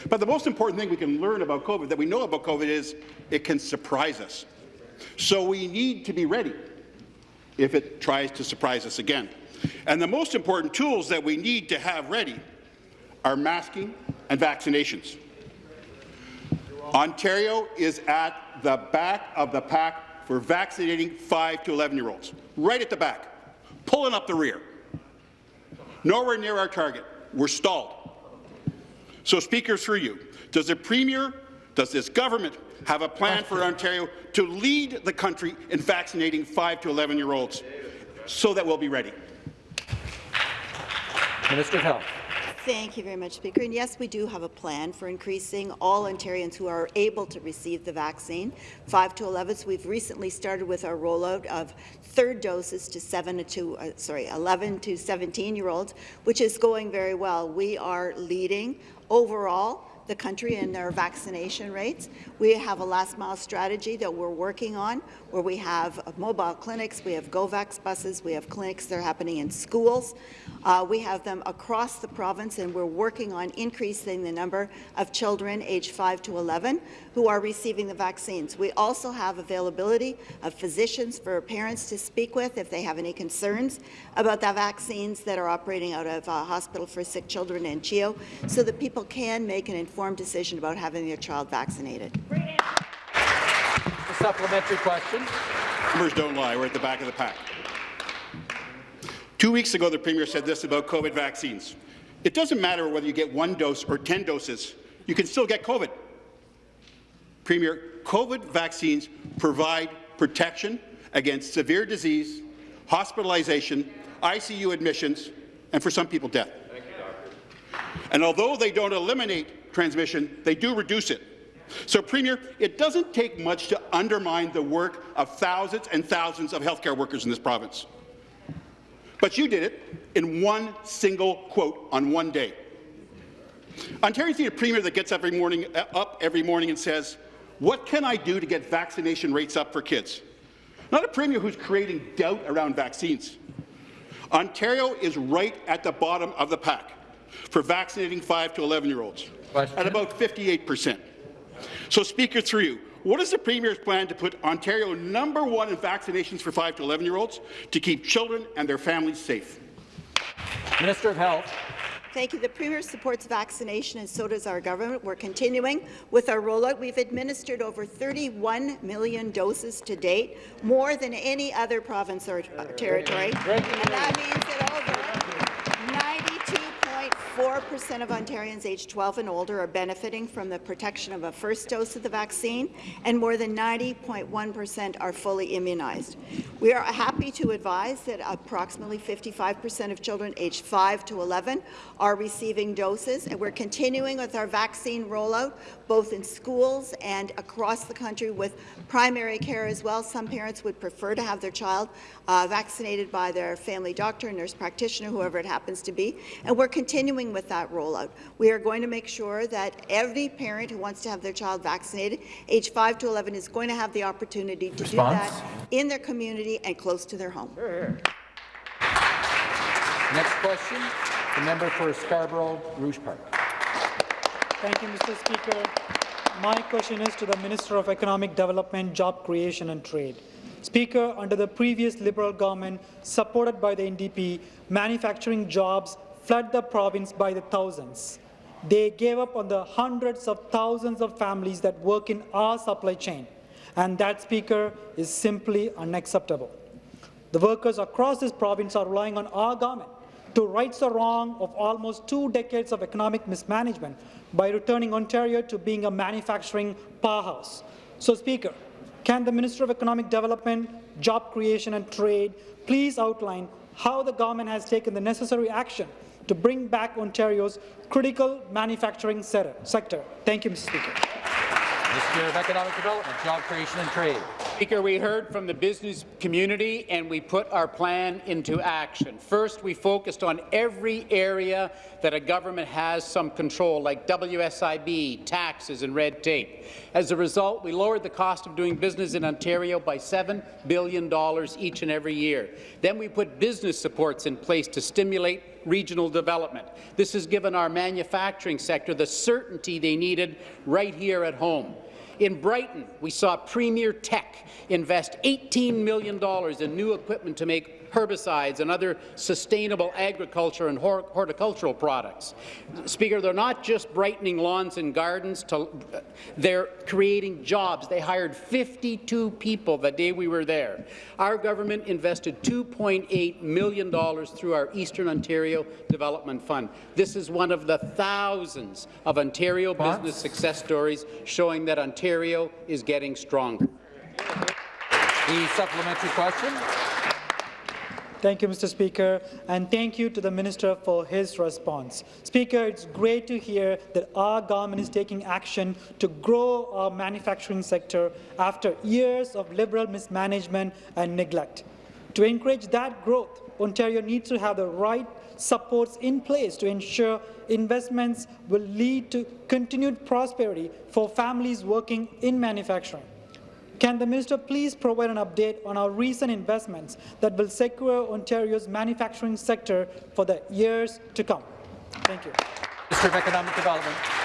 But the most important thing we can learn about COVID, that we know about COVID, is it can surprise us. So we need to be ready if it tries to surprise us again. And the most important tools that we need to have ready are masking and vaccinations. Ontario is at the back of the pack for vaccinating 5 to 11-year-olds, right at the back, pulling up the rear. Nowhere near our target. We're stalled. So, Speaker, through you, does the Premier, does this government have a plan for Ontario to lead the country in vaccinating 5 to 11-year-olds so that we'll be ready? Minister of Health. Thank you very much, Speaker. And yes, we do have a plan for increasing all Ontarians who are able to receive the vaccine, 5 to 11. So we've recently started with our rollout of third doses to 7 to uh, sorry 11 to 17 year olds, which is going very well. We are leading overall the country in their vaccination rates. We have a last mile strategy that we're working on where we have mobile clinics, we have GoVax buses, we have clinics that are happening in schools. Uh, we have them across the province and we're working on increasing the number of children aged 5 to 11 who are receiving the vaccines. We also have availability of physicians for parents to speak with if they have any concerns about the vaccines that are operating out of uh, Hospital for Sick Children and CHEO so that people can make an informed decision about having their child vaccinated. The supplementary question. Numbers don't lie. We're at the back of the pack. Two weeks ago, the Premier said this about COVID vaccines. It doesn't matter whether you get one dose or 10 doses, you can still get COVID. Premier, COVID vaccines provide protection against severe disease, hospitalization, ICU admissions, and for some people, death. And although they don't eliminate transmission, they do reduce it. So, Premier, it doesn't take much to undermine the work of thousands and thousands of healthcare workers in this province. But you did it in one single quote on one day. Ontarians need a Premier that gets every morning, uh, up every morning and says, what can I do to get vaccination rates up for kids? Not a Premier who's creating doubt around vaccines. Ontario is right at the bottom of the pack for vaccinating 5 to 11-year-olds, at about 58 percent. So, Speaker, through you, what is the Premier's plan to put Ontario number one in vaccinations for 5 to 11-year-olds to keep children and their families safe? Minister of Health. Thank you. The Premier supports vaccination, and so does our government. We're continuing with our rollout. We've administered over 31 million doses to date, more than any other province or uh, territory. And that means that over 92.4% of Ontarians aged 12 and older are benefiting from the protection of a first dose of the vaccine, and more than 90.1% are fully immunized. We are happy to advise that approximately 55% of children aged 5 to 11 are receiving doses, and we're continuing with our vaccine rollout, both in schools and across the country with primary care as well. Some parents would prefer to have their child uh, vaccinated by their family doctor, nurse practitioner, whoever it happens to be, and we're continuing with that rollout. We are going to make sure that every parent who wants to have their child vaccinated, age 5 to 11, is going to have the opportunity to Response? do that in their community and close to their home. Next question, the member for Scarborough Rouge Park. Thank you, Mr. Speaker. My question is to the Minister of Economic Development, Job Creation and Trade. Speaker, under the previous Liberal government, supported by the NDP, manufacturing jobs fled the province by the thousands. They gave up on the hundreds of thousands of families that work in our supply chain, and that, Speaker, is simply unacceptable. The workers across this province are relying on our government to right the wrong of almost two decades of economic mismanagement by returning Ontario to being a manufacturing powerhouse. So, Speaker, can the Minister of Economic Development, Job Creation and Trade please outline how the government has taken the necessary action to bring back Ontario's critical manufacturing sector? Thank you, Mr. Speaker. Minister of Economic Development, Job Creation and Trade. Speaker, we heard from the business community and we put our plan into action. First, we focused on every area that a government has some control, like WSIB, taxes and red tape. As a result, we lowered the cost of doing business in Ontario by $7 billion each and every year. Then we put business supports in place to stimulate regional development. This has given our manufacturing sector the certainty they needed right here at home. In Brighton, we saw Premier Tech invest $18 million in new equipment to make herbicides and other sustainable agriculture and horticultural products. Speaker, they're not just brightening lawns and gardens, to, they're creating jobs. They hired 52 people the day we were there. Our government invested $2.8 million through our Eastern Ontario Development Fund. This is one of the thousands of Ontario what? business success stories showing that Ontario is getting stronger. The supplementary question. Thank you, Mr. Speaker, and thank you to the Minister for his response. Speaker, it's great to hear that our government is taking action to grow our manufacturing sector after years of Liberal mismanagement and neglect. To encourage that growth, Ontario needs to have the right supports in place to ensure investments will lead to continued prosperity for families working in manufacturing. Can the minister please provide an update on our recent investments that will secure Ontario's manufacturing sector for the years to come? Thank you. Minister of Economic Development.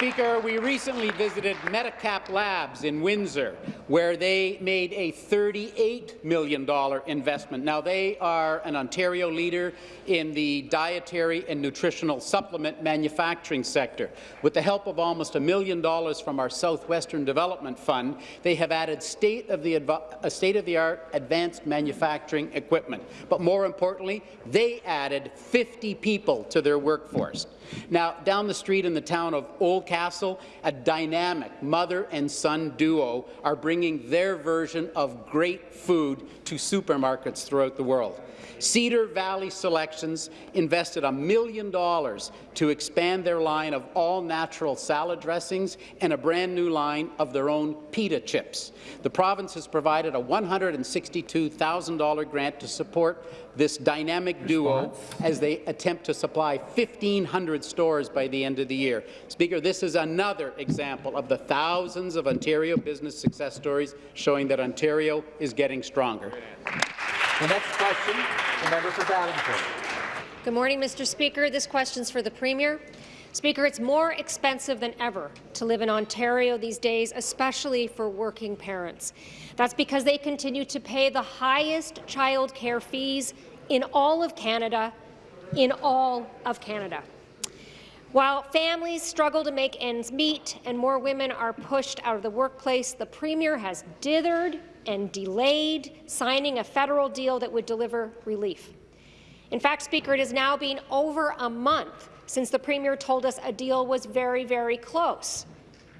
Speaker, we recently visited Medicap Labs in Windsor, where they made a $38 million investment. Now, they are an Ontario leader in the dietary and nutritional supplement manufacturing sector. With the help of almost a million dollars from our Southwestern Development Fund, they have added state-of-the-art state uh, advanced manufacturing equipment. But more importantly, they added 50 people to their workforce. Now, down the street in the town of Oldcastle, a dynamic mother and son duo are bringing their version of great food to supermarkets throughout the world. Cedar Valley Selections invested a million dollars to expand their line of all-natural salad dressings and a brand new line of their own pita chips. The province has provided a $162,000 grant to support this dynamic duo as they attempt to supply 1,500 stores by the end of the year. Speaker, this is another example of the thousands of Ontario business success stories showing that Ontario is getting stronger. The next question, the member for Ballingford. Good morning, Mr. Speaker. This question is for the Premier. Speaker, it's more expensive than ever to live in Ontario these days, especially for working parents. That's because they continue to pay the highest child care fees in all of Canada, in all of Canada. While families struggle to make ends meet and more women are pushed out of the workplace, the Premier has dithered and delayed signing a federal deal that would deliver relief. In fact, Speaker, it has now been over a month since the Premier told us a deal was very, very close.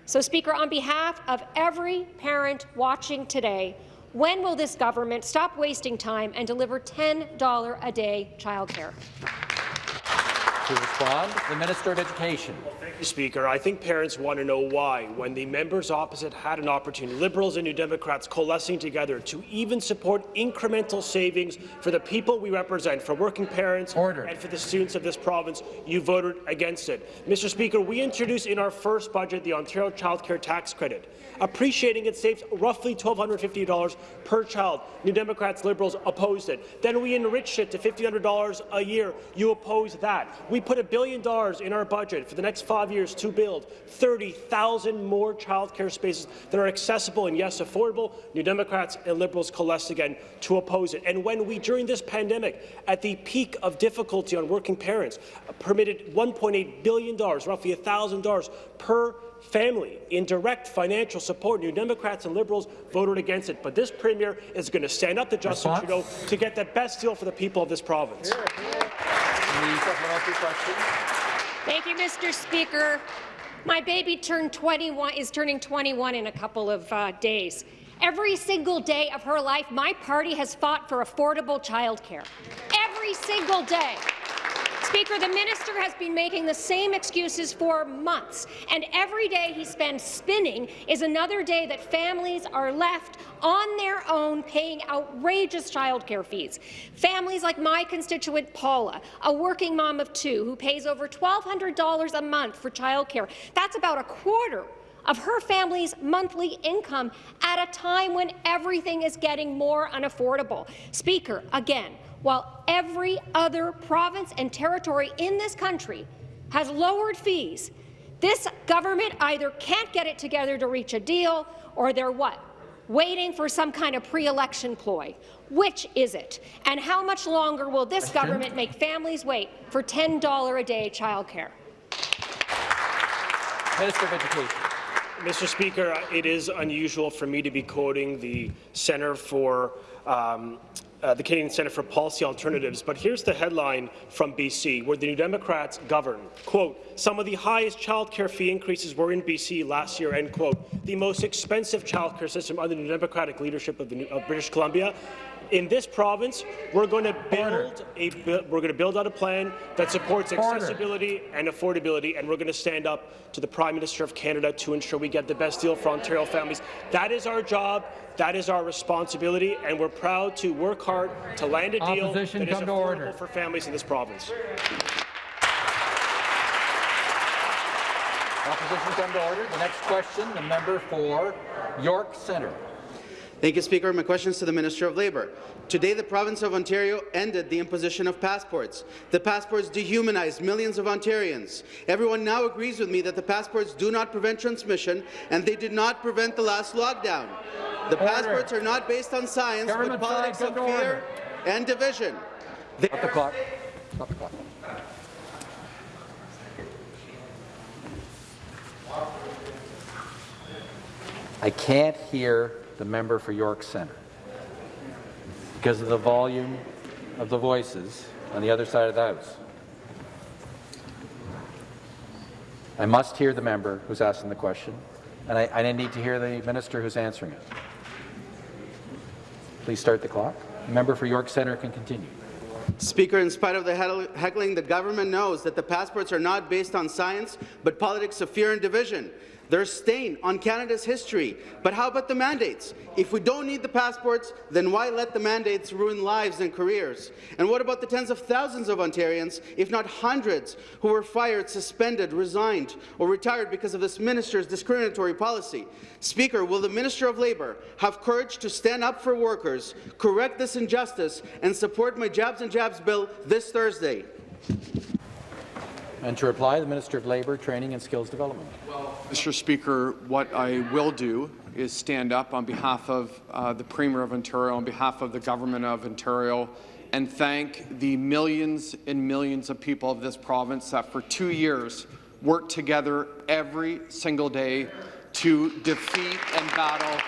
So, Speaker, on behalf of every parent watching today, when will this government stop wasting time and deliver $10 a day childcare? To respond, the Minister of Education. Thank you, Speaker. I think parents want to know why, when the members opposite had an opportunity, Liberals and New Democrats coalescing together to even support incremental savings for the people we represent, for working parents Order. and for the students of this province, you voted against it. Mr. Speaker, we introduced in our first budget the Ontario Child Care Tax Credit. Appreciating it saves roughly $1,250 per child. New Democrats, Liberals opposed it. Then we enriched it to $1,500 a year. You opposed that. We put a billion dollars in our budget for the next five years to build 30,000 more childcare spaces that are accessible and, yes, affordable. New Democrats and Liberals coalesced again to oppose it. And when we, during this pandemic, at the peak of difficulty on working parents, uh, permitted $1.8 billion, roughly $1,000 per family in direct financial support. New Democrats and Liberals voted against it, but this Premier is going to stand up to Justin Response? Trudeau to get the best deal for the people of this province. Thank you, Mr. Speaker. My baby turned 21, is turning 21 in a couple of uh, days. Every single day of her life, my party has fought for affordable childcare. Every single day. Speaker, the minister has been making the same excuses for months, and every day he spends spinning is another day that families are left on their own paying outrageous childcare fees. Families like my constituent Paula, a working mom of two who pays over $1,200 a month for childcare. That's about a quarter of her family's monthly income at a time when everything is getting more unaffordable. Speaker, again, while every other province and territory in this country has lowered fees, this government either can't get it together to reach a deal or they're what? Waiting for some kind of pre-election ploy. Which is it? And how much longer will this Question? government make families wait for $10 a day childcare? Minister of Education. Mr. Speaker, it is unusual for me to be quoting the Centre for um, uh, the Canadian Centre for Policy Alternatives, but here's the headline from BC, where the New Democrats govern. Quote, some of the highest childcare fee increases were in BC last year, end quote. The most expensive childcare system under the Democratic leadership of, the, of British Columbia In this province, we're going to build a we're going to build out a plan that supports accessibility and affordability, and we're going to stand up to the Prime Minister of Canada to ensure we get the best deal for Ontario families. That is our job. That is our responsibility, and we're proud to work hard to land a deal Opposition, that is affordable order. for families in this province. Opposition come to order. The next question, the member for York Centre. Thank you, Speaker. My question is to the Minister of Labour. Today, the province of Ontario ended the imposition of passports. The passports dehumanized millions of Ontarians. Everyone now agrees with me that the passports do not prevent transmission, and they did not prevent the last lockdown. The Order. passports are not based on science, Government but politics side, of fear order. and division. They Stop the clock. Stop the clock. I can't hear the member for York Centre because of the volume of the voices on the other side of the House. I must hear the member who's asking the question, and I, I need to hear the minister who's answering it. Please start the clock. The member for York Centre can continue. Speaker, in spite of the heckling, the government knows that the passports are not based on science, but politics of fear and division. They're stain on Canada's history. But how about the mandates? If we don't need the passports, then why let the mandates ruin lives and careers? And what about the tens of thousands of Ontarians, if not hundreds, who were fired, suspended, resigned, or retired because of this minister's discriminatory policy? Speaker, will the Minister of Labour have courage to stand up for workers, correct this injustice, and support my Jabs and Jabs bill this Thursday? And to reply, the Minister of Labour, Training and Skills Development. Mr. Speaker, what I will do is stand up on behalf of uh, the Premier of Ontario, on behalf of the Government of Ontario, and thank the millions and millions of people of this province that for two years worked together every single day to defeat and battle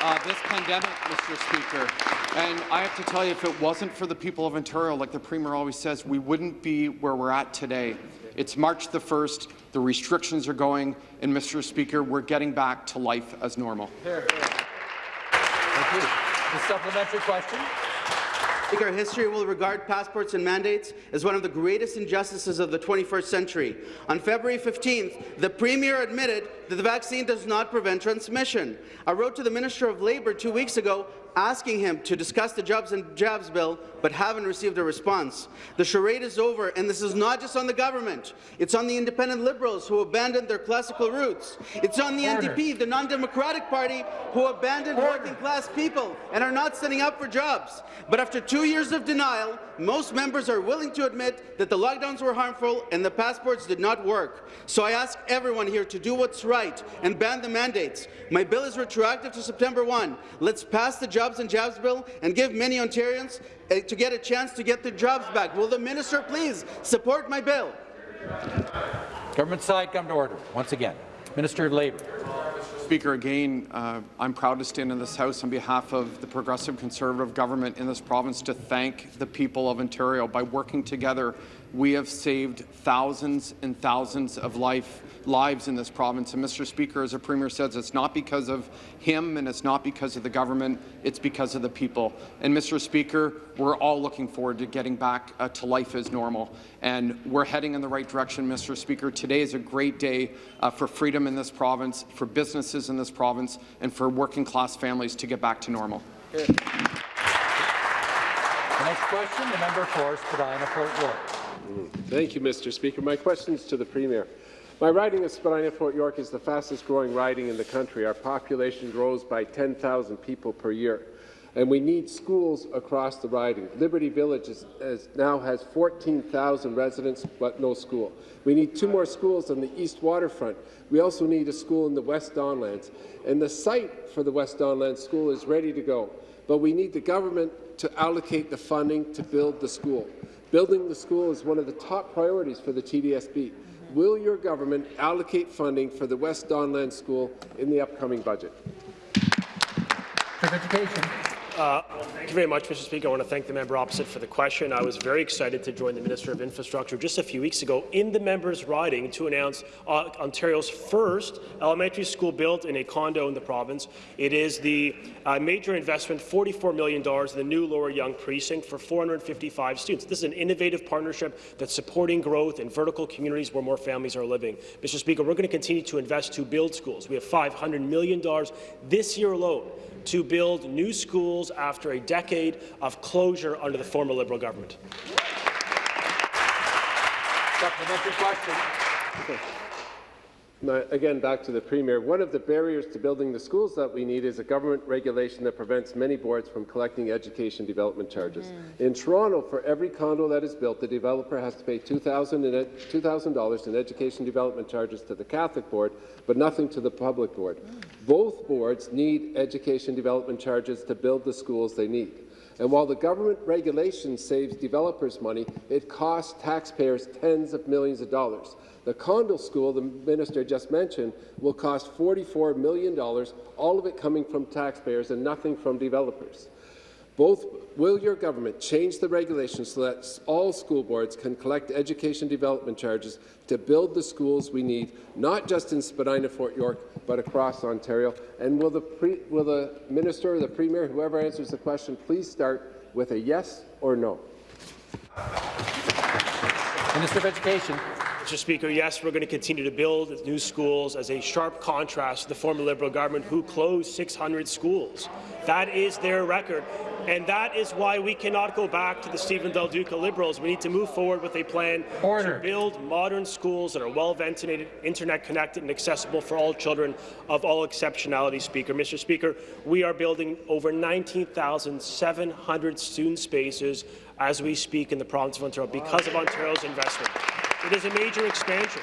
uh, this pandemic, Mr. Speaker. And I have to tell you, if it wasn't for the people of Ontario, like the Premier always says, we wouldn't be where we're at today. It's March the 1st, the restrictions are going, and Mr. Speaker, we're getting back to life as normal. Thank you. The supplementary question. Speaker, history will regard passports and mandates as one of the greatest injustices of the 21st century. On February 15th, the Premier admitted that the vaccine does not prevent transmission. I wrote to the Minister of Labour two weeks ago asking him to discuss the Jobs and Jabs bill, but haven't received a response. The charade is over, and this is not just on the government. It's on the independent Liberals who abandoned their classical roots. It's on the Order. NDP, the non-democratic party, who abandoned working-class people and are not standing up for jobs. But after two years of denial, most members are willing to admit that the lockdowns were harmful and the passports did not work. So I ask everyone here to do what's right and ban the mandates. My bill is retroactive to September 1. Let's pass the Jobs and Jobs bill and give many Ontarians to get a chance to get their jobs back. Will the minister please support my bill? Government side, come to order. Once again, Minister of Labour. Speaker, again, uh, I'm proud to stand in this House on behalf of the Progressive Conservative government in this province to thank the people of Ontario. By working together, we have saved thousands and thousands of life, lives in this province. And Mr. Speaker, as the Premier says, it's not because of him and it's not because of the government, it's because of the people. And Mr. Speaker, we're all looking forward to getting back uh, to life as normal. And we're heading in the right direction, Mr. Speaker. Today is a great day uh, for freedom in this province, for businesses in this province, and for working-class families to get back to normal. The next question, the member for Spadina Fort York. Thank you, Mr. Speaker. My question is to the Premier. My riding of Spadina Fort York is the fastest growing riding in the country. Our population grows by 10,000 people per year. And we need schools across the riding. Liberty Village is, is now has 14,000 residents, but no school. We need two more schools on the east waterfront. We also need a school in the West Don Lands. And the site for the West Don Lands School is ready to go. But we need the government to allocate the funding to build the school. Building the school is one of the top priorities for the TDSB. Will your government allocate funding for the West Don Lands School in the upcoming budget? Education. Uh, thank you very much, Mr. Speaker. I want to thank the member opposite for the question. I was very excited to join the Minister of Infrastructure just a few weeks ago in the member's riding to announce uh, Ontario's first elementary school built in a condo in the province. It is the uh, major investment, $44 million in the new Lower Yonge precinct for 455 students. This is an innovative partnership that's supporting growth in vertical communities where more families are living. Mr. Speaker, we're going to continue to invest to build schools. We have $500 million this year alone to build new schools after a decade of closure under the former Liberal government. Supplementary question. Now, again, back to the Premier. One of the barriers to building the schools that we need is a government regulation that prevents many boards from collecting education development charges. Mm. In Toronto, for every condo that is built, the developer has to pay $2,000 in education development charges to the Catholic Board, but nothing to the public board. Both boards need education development charges to build the schools they need. And while the government regulation saves developers money, it costs taxpayers tens of millions of dollars. The condo school the minister just mentioned will cost $44 million, all of it coming from taxpayers and nothing from developers. Both will your government change the regulations so that all school boards can collect education development charges to build the schools we need, not just in Spadina, Fort York, but across Ontario? And will the, pre will the minister the premier, whoever answers the question, please start with a yes or no? Minister of Education. Mr. Speaker, yes, we're going to continue to build new schools as a sharp contrast to the former Liberal government who closed 600 schools. That is their record. And that is why we cannot go back to the Stephen Del Duca Liberals. We need to move forward with a plan Order. to build modern schools that are well-ventilated, internet-connected and accessible for all children of all exceptionality, Speaker. Mr. Speaker, we are building over 19,700 student spaces as we speak in the province of Ontario because of Ontario's investment. It is a major expansion.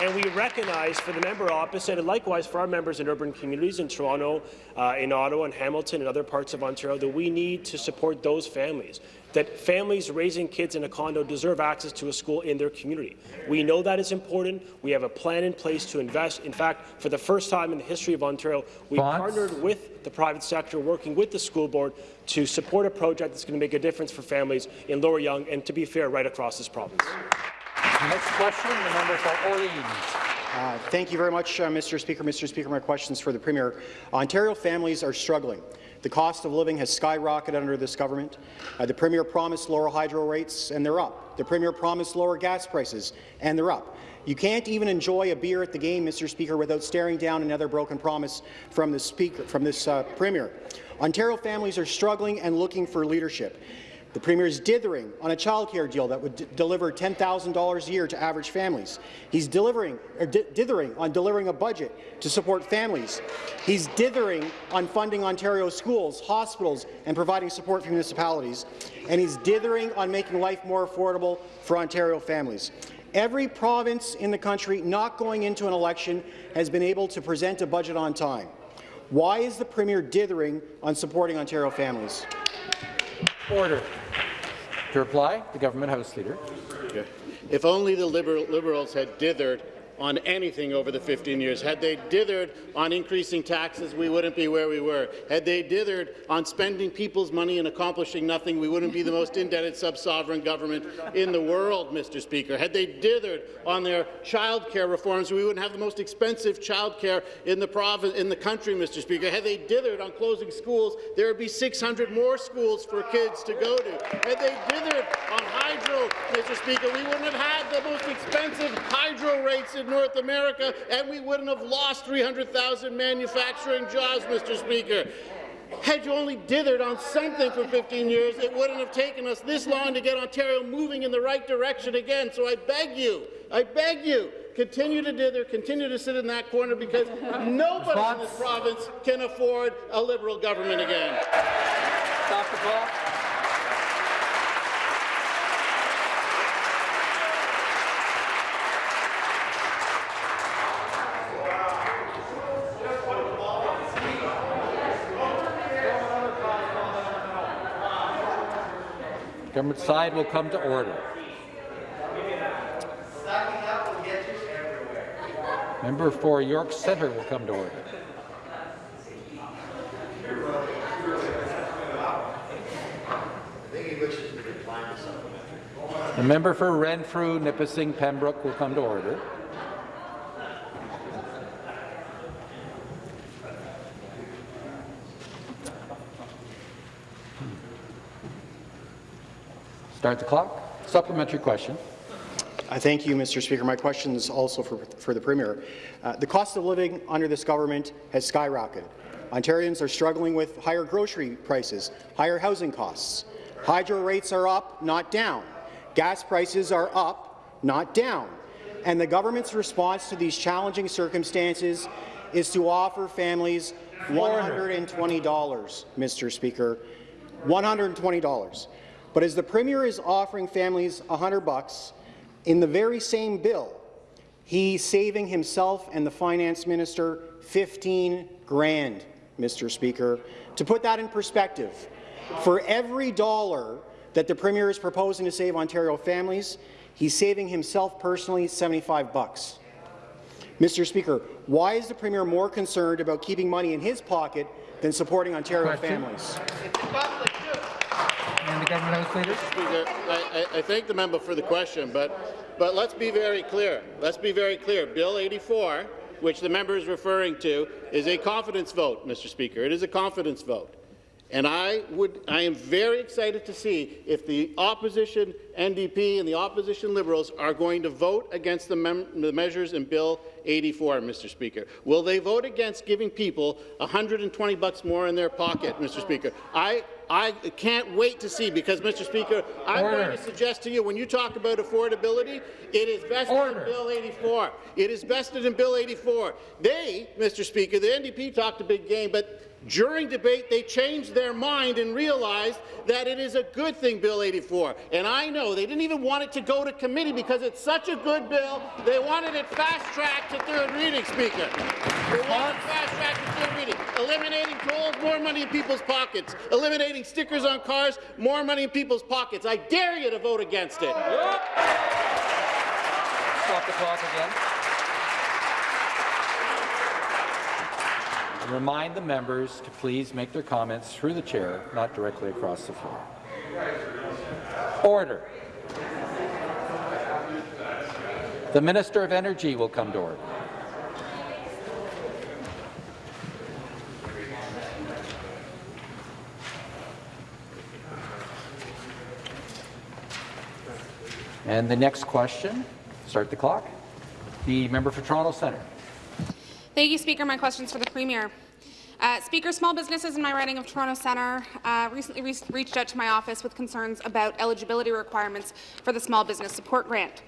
And we recognize for the member opposite, and likewise for our members in urban communities in Toronto, uh, in Ottawa, and Hamilton, and other parts of Ontario, that we need to support those families that families raising kids in a condo deserve access to a school in their community. We know that is important. We have a plan in place to invest. In fact, for the first time in the history of Ontario, we partnered with the private sector, working with the school board to support a project that's going to make a difference for families in Lower Yonge and, to be fair, right across this province. Next question, the member for Orleans. Uh, thank you very much, uh, Mr. Speaker. Mr. Speaker, my questions for the Premier. Ontario families are struggling. The cost of living has skyrocketed under this government. Uh, the Premier promised lower hydro rates, and they're up. The Premier promised lower gas prices, and they're up. You can't even enjoy a beer at the game, Mr. Speaker, without staring down another broken promise from Speaker, from this uh, Premier. Ontario families are struggling and looking for leadership. The Premier is dithering on a childcare deal that would deliver $10,000 a year to average families. He's delivering, or dithering on delivering a budget to support families. He's dithering on funding Ontario schools, hospitals, and providing support for municipalities. And he's dithering on making life more affordable for Ontario families. Every province in the country not going into an election has been able to present a budget on time. Why is the Premier dithering on supporting Ontario families? Order. To reply, the Government House Leader. If only the Liberal Liberals had dithered on anything over the 15 years. Had they dithered on increasing taxes, we wouldn't be where we were. Had they dithered on spending people's money and accomplishing nothing, we wouldn't be the most indebted sub-sovereign government in the world, Mr. Speaker. Had they dithered on their child care reforms, we wouldn't have the most expensive child care in the province, in the country, Mr. Speaker. Had they dithered on closing schools, there would be 600 more schools for kids to go to. Had they dithered on hydro, Mr. Speaker, we wouldn't have had the most expensive hydro rates in North America, and we wouldn't have lost 300,000 manufacturing jobs, Mr. Speaker. Had you only dithered on something for 15 years, it wouldn't have taken us this long to get Ontario moving in the right direction again. So I beg you, I beg you, continue to dither, continue to sit in that corner because nobody in this province can afford a Liberal government again. Stop the clock. The side will come to order. Member for York Centre will come to order. The member for Renfrew, Nipissing, Pembroke will come to order. Start the clock. Supplementary question. I thank you, Mr. Speaker. My question is also for, for the Premier. Uh, the cost of living under this government has skyrocketed. Ontarians are struggling with higher grocery prices, higher housing costs. Hydro rates are up, not down. Gas prices are up, not down. And the government's response to these challenging circumstances is to offer families $120, Mr. Speaker. $120. But as the Premier is offering families 100 bucks, in the very same bill, he's saving himself and the Finance Minister 15 grand, Mr. Speaker. To put that in perspective, for every dollar that the Premier is proposing to save Ontario families, he's saving himself personally 75 bucks. Mr. Speaker, why is the Premier more concerned about keeping money in his pocket than supporting Ontario Question. families? And the government House Leader. Speaker, I, I, I thank the member for the question, but, but let's be very clear. Let's be very clear. Bill 84, which the member is referring to, is a confidence vote, Mr. Speaker. It is a confidence vote. And I, would, I am very excited to see if the opposition NDP and the opposition Liberals are going to vote against the, the measures in Bill 84, Mr. Speaker. Will they vote against giving people 120 bucks more in their pocket, Mr. Speaker? I, I can't wait to see because, Mr. Speaker, I'm Order. going to suggest to you when you talk about affordability, it is vested Order. in Bill 84. It is vested in Bill 84. They, Mr. Speaker, the NDP talked a big game, but during debate, they changed their mind and realized that it is a good thing, Bill 84. And I know they didn't even want it to go to committee because it's such a good bill, they wanted it fast-tracked to third reading, Speaker. They wanted it fast-tracked to third reading. Eliminating tolls, more money in people's pockets. Eliminating stickers on cars, more money in people's pockets. I dare you to vote against it. Stop the clock again. Remind the members to please make their comments through the chair, not directly across the floor. Order. The Minister of Energy will come to order. And the next question, start the clock. The member for Toronto Centre. Thank you, Speaker. My question's for the Premier. Uh, Speaker, small businesses in my riding of Toronto Centre uh, recently re reached out to my office with concerns about eligibility requirements for the Small Business Support Grant.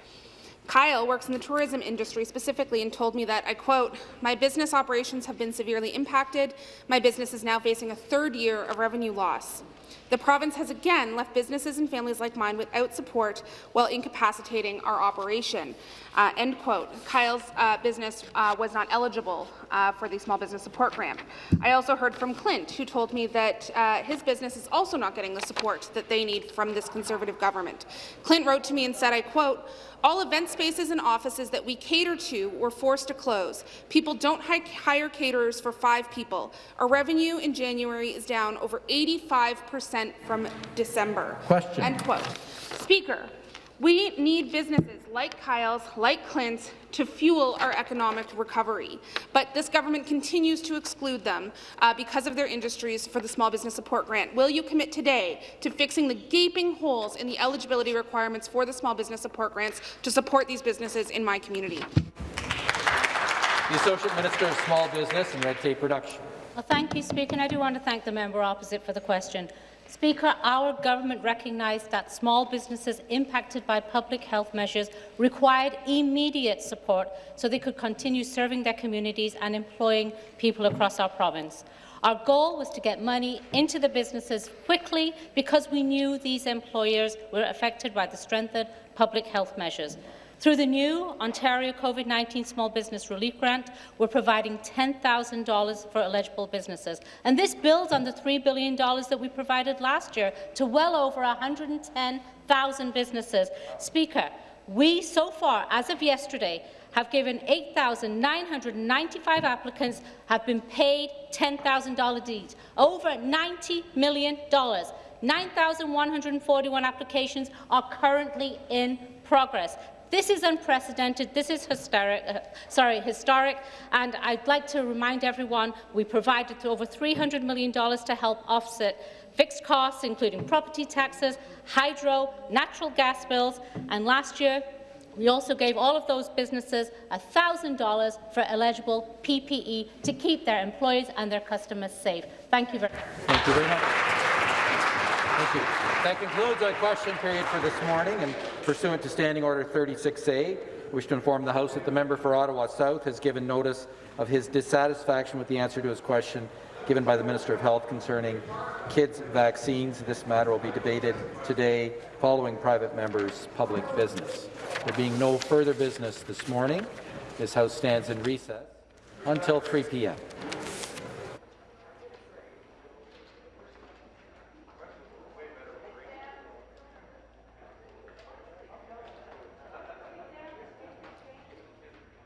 Kyle works in the tourism industry specifically and told me that, I quote, my business operations have been severely impacted. My business is now facing a third year of revenue loss. The province has again left businesses and families like mine without support while incapacitating our operation. Uh, end quote. Kyle's uh, business uh, was not eligible uh, for the small business support grant. I also heard from Clint, who told me that uh, his business is also not getting the support that they need from this Conservative government. Clint wrote to me and said, I quote, all event spaces and offices that we cater to were forced to close. People don't hire caterers for five people. Our revenue in January is down over 85 percent from December. Question. End quote. Speaker, we need businesses like Kyle's, like Clint's, to fuel our economic recovery. But this government continues to exclude them uh, because of their industries for the Small Business Support Grant. Will you commit today to fixing the gaping holes in the eligibility requirements for the Small Business Support Grants to support these businesses in my community? The Associate Minister of Small Business and Red Tape Reduction. Well, thank you, Speaker, and I do want to thank the member opposite for the question. Speaker, our government recognised that small businesses impacted by public health measures required immediate support so they could continue serving their communities and employing people across our province. Our goal was to get money into the businesses quickly because we knew these employers were affected by the strengthened public health measures. Through the new Ontario COVID-19 Small Business Relief Grant, we're providing $10,000 for eligible businesses. And this builds on the $3 billion that we provided last year to well over 110,000 businesses. Speaker, we so far, as of yesterday, have given 8,995 applicants have been paid $10,000 deeds, over $90 million. 9,141 applications are currently in progress. This is unprecedented. This is hysteric, uh, sorry, historic. And I'd like to remind everyone we provided over $300 million to help offset fixed costs, including property taxes, hydro, natural gas bills. And last year, we also gave all of those businesses $1,000 for eligible PPE to keep their employees and their customers safe. Thank you very much. Thank you very much. Thank you. That concludes our question period for this morning, and pursuant to Standing Order 36A, I wish to inform the House that the member for Ottawa South has given notice of his dissatisfaction with the answer to his question given by the Minister of Health concerning kids' vaccines. This matter will be debated today following private members' public business. There being no further business this morning, this House stands in recess until 3 p.m.